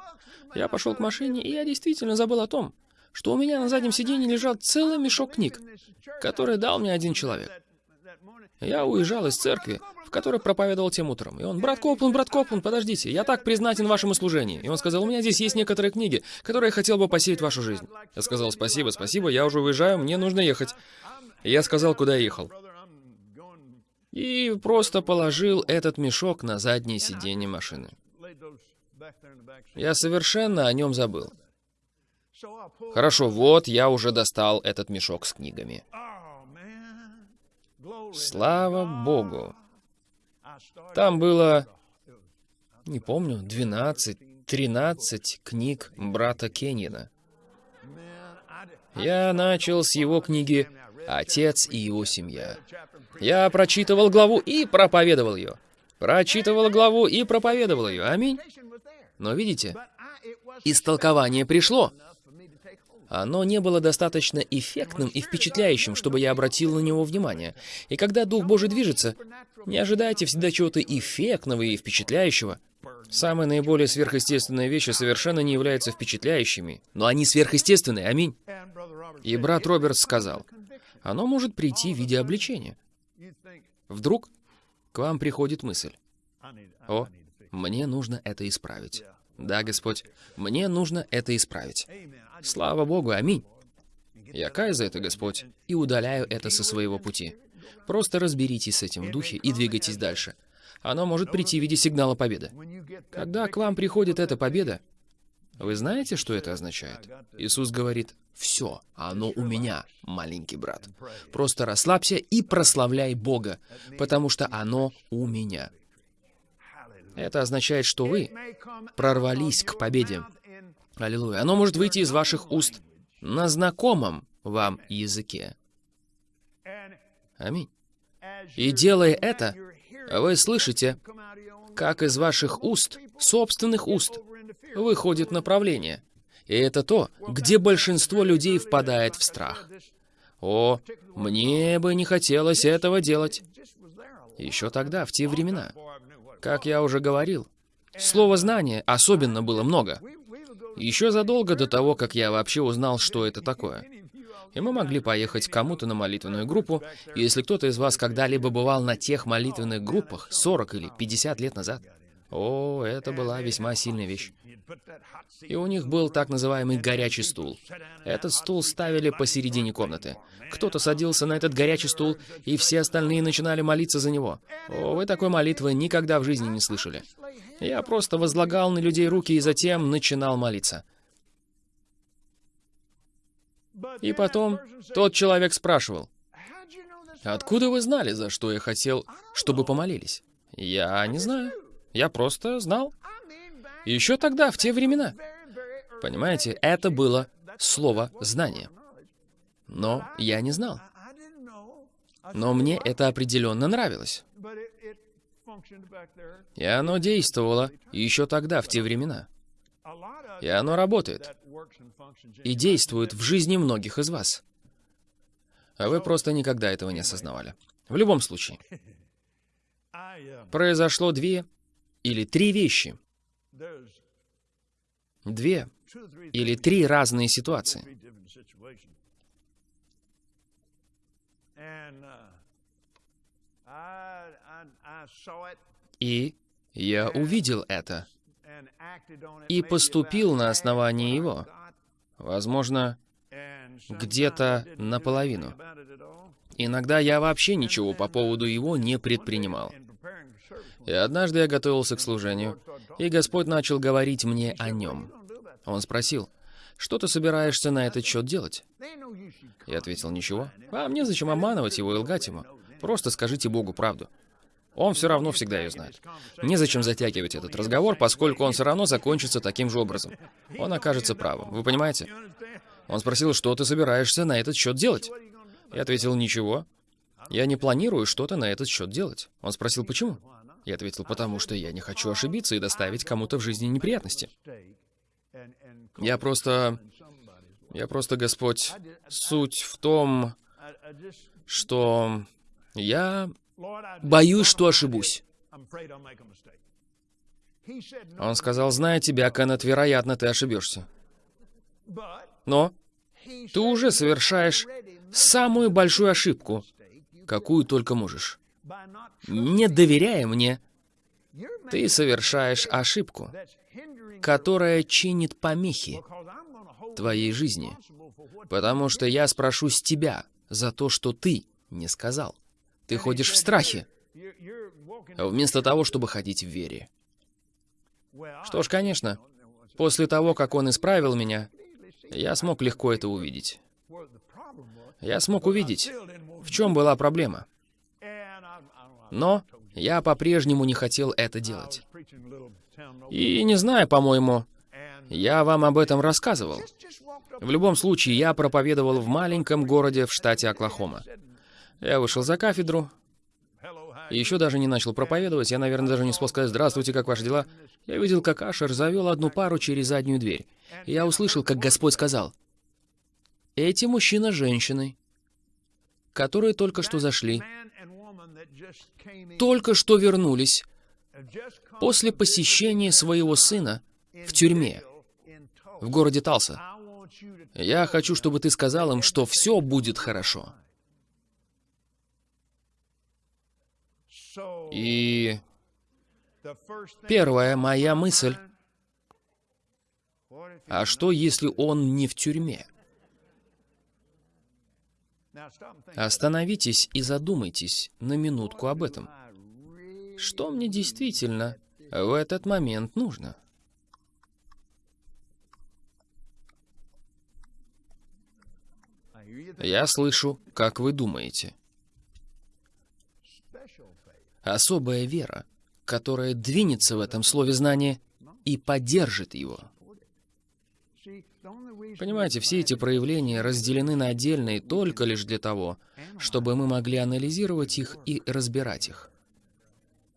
Я пошел к машине, и я действительно забыл о том, что у меня на заднем сиденье лежал целый мешок книг, который дал мне один человек. Я уезжал из церкви, в которой проповедовал тем утром. И он, брат Коплан, брат Коплан, подождите, я так признателен вашему служению. И он сказал, у меня здесь есть некоторые книги, которые я хотел бы посеять в вашу жизнь. Я сказал, спасибо, спасибо, я уже уезжаю, мне нужно ехать. И я сказал, куда я ехал. И просто положил этот мешок на заднее сиденье машины. Я совершенно о нем забыл. Хорошо, вот я уже достал этот мешок с книгами. Слава Богу. Там было, не помню, 12, 13 книг брата Кеннина. Я начал с его книги «Отец и его семья». Я прочитывал главу и проповедовал ее. Прочитывал главу и проповедовал ее. Аминь. Но видите, истолкование пришло. Оно не было достаточно эффектным и впечатляющим, чтобы я обратил на него внимание. И когда Дух Божий движется, не ожидайте всегда чего-то эффектного и впечатляющего. Самые наиболее сверхъестественные вещи совершенно не являются впечатляющими, но они сверхъестественные, аминь. И брат Роберт сказал, оно может прийти в виде обличения. Вдруг к вам приходит мысль, о, мне нужно это исправить. Да, Господь, мне нужно это исправить. Слава Богу, аминь. Я каю за это, Господь, и удаляю это со своего пути. Просто разберитесь с этим в духе и двигайтесь дальше. Оно может прийти в виде сигнала победы. Когда к вам приходит эта победа, вы знаете, что это означает? Иисус говорит, «Все, оно у меня, маленький брат. Просто расслабься и прославляй Бога, потому что оно у меня». Это означает, что вы прорвались к победе. Аллилуйя. Оно может выйти из ваших уст на знакомом вам языке. Аминь. И делая это, вы слышите, как из ваших уст, собственных уст, выходит направление. И это то, где большинство людей впадает в страх. О, мне бы не хотелось этого делать. Еще тогда, в те времена. Как я уже говорил, слова знания особенно было много. Еще задолго до того, как я вообще узнал, что это такое. И мы могли поехать к кому-то на молитвенную группу, если кто-то из вас когда-либо бывал на тех молитвенных группах 40 или 50 лет назад, о, это была весьма сильная вещь. И у них был так называемый горячий стул. Этот стул ставили посередине комнаты. Кто-то садился на этот горячий стул, и все остальные начинали молиться за него. О, вы такой молитвы никогда в жизни не слышали. Я просто возлагал на людей руки и затем начинал молиться. И потом тот человек спрашивал, «Откуда вы знали, за что я хотел, чтобы помолились?» «Я не знаю. Я просто знал». Еще тогда, в те времена. Понимаете, это было слово «знание». Но я не знал. Но мне это определенно нравилось. И оно действовало еще тогда, в те времена. И оно работает. И действует в жизни многих из вас. А вы просто никогда этого не осознавали. В любом случае. Произошло две или три вещи. Две или три разные ситуации. И я увидел это и поступил на основании его. Возможно, где-то наполовину. Иногда я вообще ничего по поводу его не предпринимал. И однажды я готовился к служению, И Господь начал говорить мне о нем. Он спросил, что ты собираешься на этот счет делать? Я ответил, ничего. А мне зачем обманывать его и лгать ему? Просто скажите Богу правду. Он все равно всегда ее знает. Незачем затягивать этот разговор, поскольку он все равно закончится таким же образом. Он окажется правым. Вы понимаете? Он спросил, что ты собираешься на этот счет делать? Я ответил, ничего. Я не планирую что-то на этот счет делать. Он спросил, почему? Я ответил, потому что я не хочу ошибиться и доставить кому-то в жизни неприятности. Я просто... Я просто, Господь, суть в том, что я боюсь, что ошибусь. Он сказал, зная тебя, Кеннет, вероятно, ты ошибешься. Но ты уже совершаешь самую большую ошибку, какую только можешь. Не доверяя мне, ты совершаешь ошибку, которая чинит помехи твоей жизни, потому что я спрошу с тебя за то, что ты не сказал. Ты ходишь в страхе, вместо того, чтобы ходить в вере. Что ж, конечно, после того, как он исправил меня, я смог легко это увидеть. Я смог увидеть, в чем была проблема. Но я по-прежнему не хотел это делать. И не знаю, по-моему, я вам об этом рассказывал. В любом случае, я проповедовал в маленьком городе в штате Оклахома. Я вышел за кафедру, и еще даже не начал проповедовать, я, наверное, даже не успел сказать «Здравствуйте, как ваши дела?». Я видел, как Ашер завел одну пару через заднюю дверь. И я услышал, как Господь сказал, «Эти мужчина с женщиной, которые только что зашли, только что вернулись после посещения своего сына в тюрьме в городе Талса. Я хочу, чтобы ты сказал им, что все будет хорошо. И первая моя мысль, а что, если он не в тюрьме? Остановитесь и задумайтесь на минутку об этом. Что мне действительно в этот момент нужно? Я слышу, как вы думаете. Особая вера, которая двинется в этом слове знания и поддержит его. Понимаете, все эти проявления разделены на отдельные только лишь для того, чтобы мы могли анализировать их и разбирать их.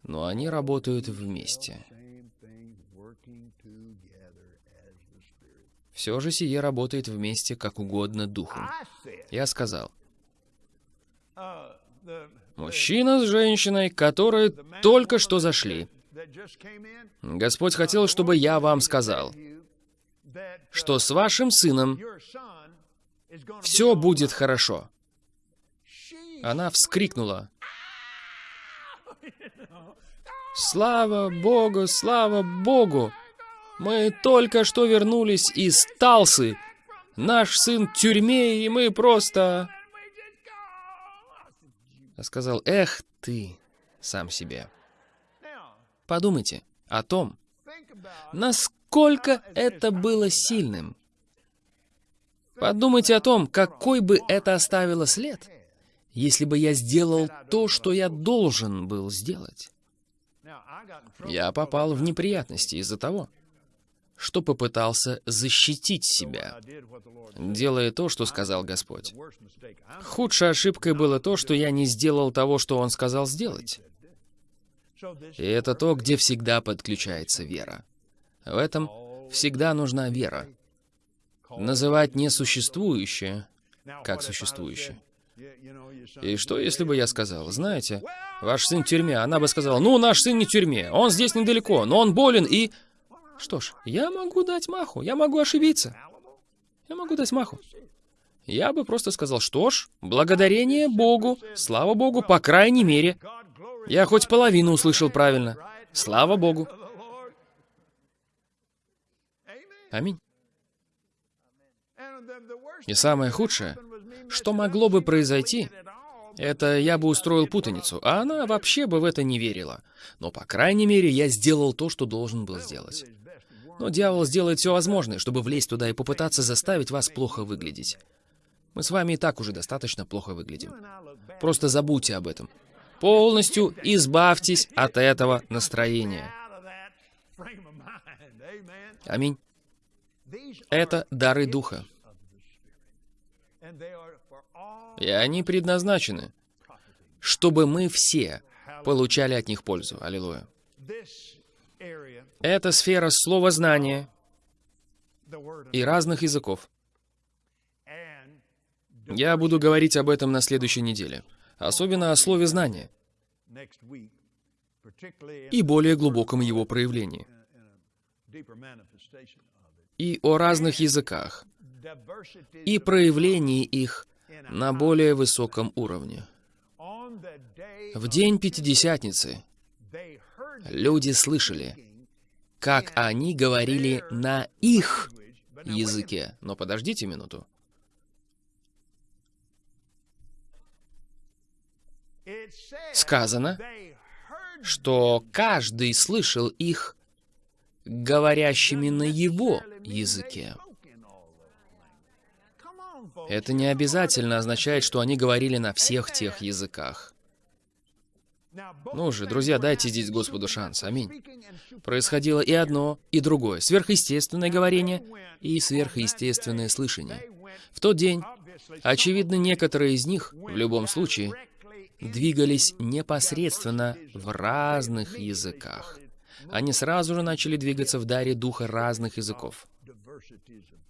Но они работают вместе. Все же сие работает вместе, как угодно Духу. Я сказал, мужчина с женщиной, которые только что зашли. Господь хотел, чтобы я вам сказал, что с вашим сыном все будет хорошо. Она вскрикнула. Слава Богу, слава Богу! Мы только что вернулись из Талсы. Наш сын в тюрьме, и мы просто... Я сказал, эх ты, сам себе. Подумайте о том, насколько это было сильным. Подумайте о том, какой бы это оставило след, если бы я сделал то, что я должен был сделать. Я попал в неприятности из-за того, что попытался защитить себя, делая то, что сказал Господь. Худшей ошибкой было то, что я не сделал того, что Он сказал сделать. И это то, где всегда подключается вера. В этом всегда нужна вера. Называть несуществующее как существующее. И что, если бы я сказал, знаете, ваш сын в тюрьме, она бы сказала, ну, наш сын не в тюрьме, он здесь недалеко, но он болен и... Что ж, я могу дать маху, я могу ошибиться. Я могу дать маху. Я бы просто сказал, что ж, благодарение Богу, слава Богу, по крайней мере. Я хоть половину услышал правильно. Слава Богу. Аминь. И самое худшее, что могло бы произойти, Это я бы устроил путаницу, а она вообще бы в это не верила. Но, по крайней мере, я сделал то, что должен был сделать. Но дьявол сделает все возможное, чтобы влезть туда и попытаться заставить вас плохо выглядеть. Мы с вами и так уже достаточно плохо выглядим. Просто забудьте об этом. Полностью избавьтесь от этого настроения. Аминь. Это дары Духа. И они предназначены, чтобы мы все получали от них пользу. Аллилуйя. Это сфера слова знания и разных языков. Я буду говорить об этом на следующей неделе, особенно о слове знания и более глубоком его проявлении, и о разных языках, и проявлении их на более высоком уровне. В день Пятидесятницы люди слышали, как они говорили на их языке. Но подождите минуту. Сказано, что каждый слышал их говорящими на его языке. Это не обязательно означает, что они говорили на всех тех языках. Ну же, друзья, дайте здесь Господу шанс. Аминь. Происходило и одно, и другое. Сверхъестественное говорение и сверхъестественное слышание. В тот день, очевидно, некоторые из них, в любом случае, двигались непосредственно в разных языках. Они сразу же начали двигаться в даре духа разных языков.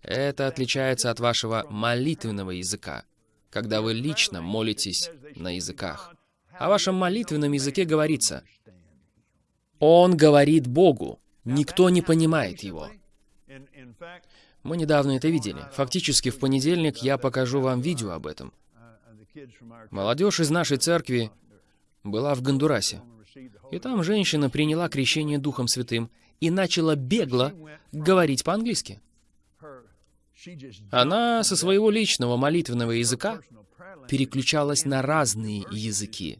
Это отличается от вашего молитвенного языка, когда вы лично молитесь на языках. О вашем молитвенном языке говорится, «Он говорит Богу, никто не понимает его». Мы недавно это видели. Фактически в понедельник я покажу вам видео об этом. Молодежь из нашей церкви была в Гондурасе. И там женщина приняла крещение Духом Святым и начала бегло говорить по-английски. Она со своего личного молитвенного языка переключалась на разные языки.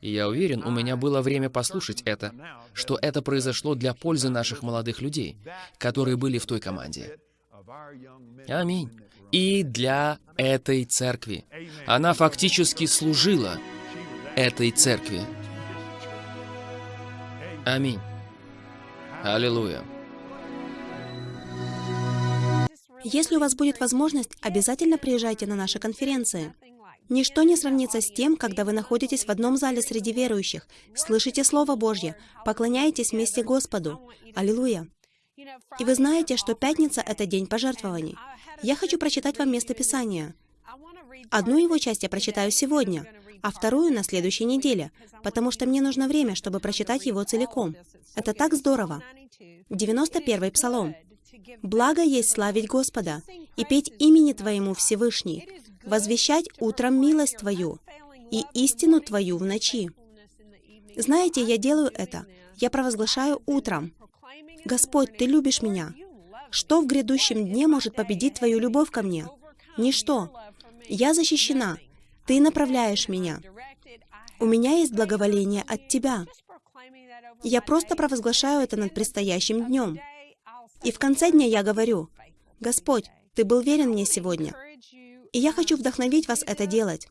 И я уверен, у меня было время послушать это, что это произошло для пользы наших молодых людей, которые были в той команде. Аминь. И для этой церкви. Она фактически служила этой церкви. Аминь. Аллилуйя. Если у вас будет возможность, обязательно приезжайте на наши конференции. Ничто не сравнится с тем, когда вы находитесь в одном зале среди верующих, слышите Слово Божье, поклоняетесь вместе Господу. Аллилуйя. И вы знаете, что пятница — это день пожертвований. Я хочу прочитать вам место Писания. Одну его часть я прочитаю сегодня, а вторую на следующей неделе, потому что мне нужно время, чтобы прочитать его целиком. Это так здорово. 91-й Псалом. Благо есть славить Господа и петь имени Твоему Всевышний, возвещать утром милость Твою и истину Твою в ночи. Знаете, я делаю это. Я провозглашаю утром. Господь, Ты любишь меня. Что в грядущем дне может победить Твою любовь ко мне? Ничто. Я защищена. Ты направляешь меня. У меня есть благоволение от Тебя. Я просто провозглашаю это над предстоящим днем. И в конце дня я говорю, «Господь, Ты был верен мне сегодня, и я хочу вдохновить вас это делать».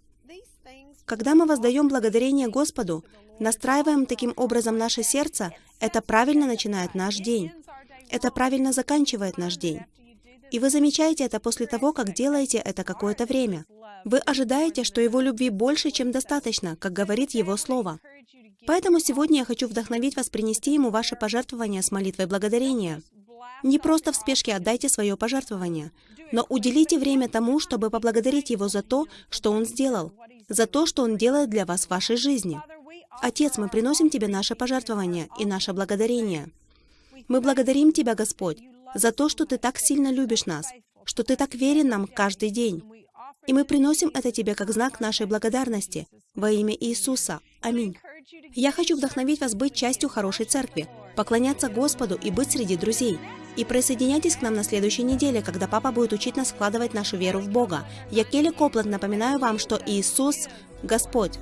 Когда мы воздаем благодарение Господу, настраиваем таким образом наше сердце, это правильно начинает наш день. Это правильно заканчивает наш день. И вы замечаете это после того, как делаете это какое-то время. Вы ожидаете, что Его любви больше, чем достаточно, как говорит Его Слово. Поэтому сегодня я хочу вдохновить вас принести Ему ваше пожертвование с молитвой благодарения. Не просто в спешке отдайте свое пожертвование, но уделите время тому, чтобы поблагодарить Его за то, что Он сделал, за то, что Он делает для вас в вашей жизни. Отец, мы приносим Тебе наше пожертвование и наше благодарение. Мы благодарим Тебя, Господь, за то, что Ты так сильно любишь нас, что Ты так верен нам каждый день. И мы приносим это Тебе как знак нашей благодарности во имя Иисуса. Аминь. Я хочу вдохновить вас быть частью хорошей церкви, поклоняться Господу и быть среди друзей. И присоединяйтесь к нам на следующей неделе, когда папа будет учить нас складывать нашу веру в Бога. Я Келли Копланд напоминаю вам, что Иисус – Господь.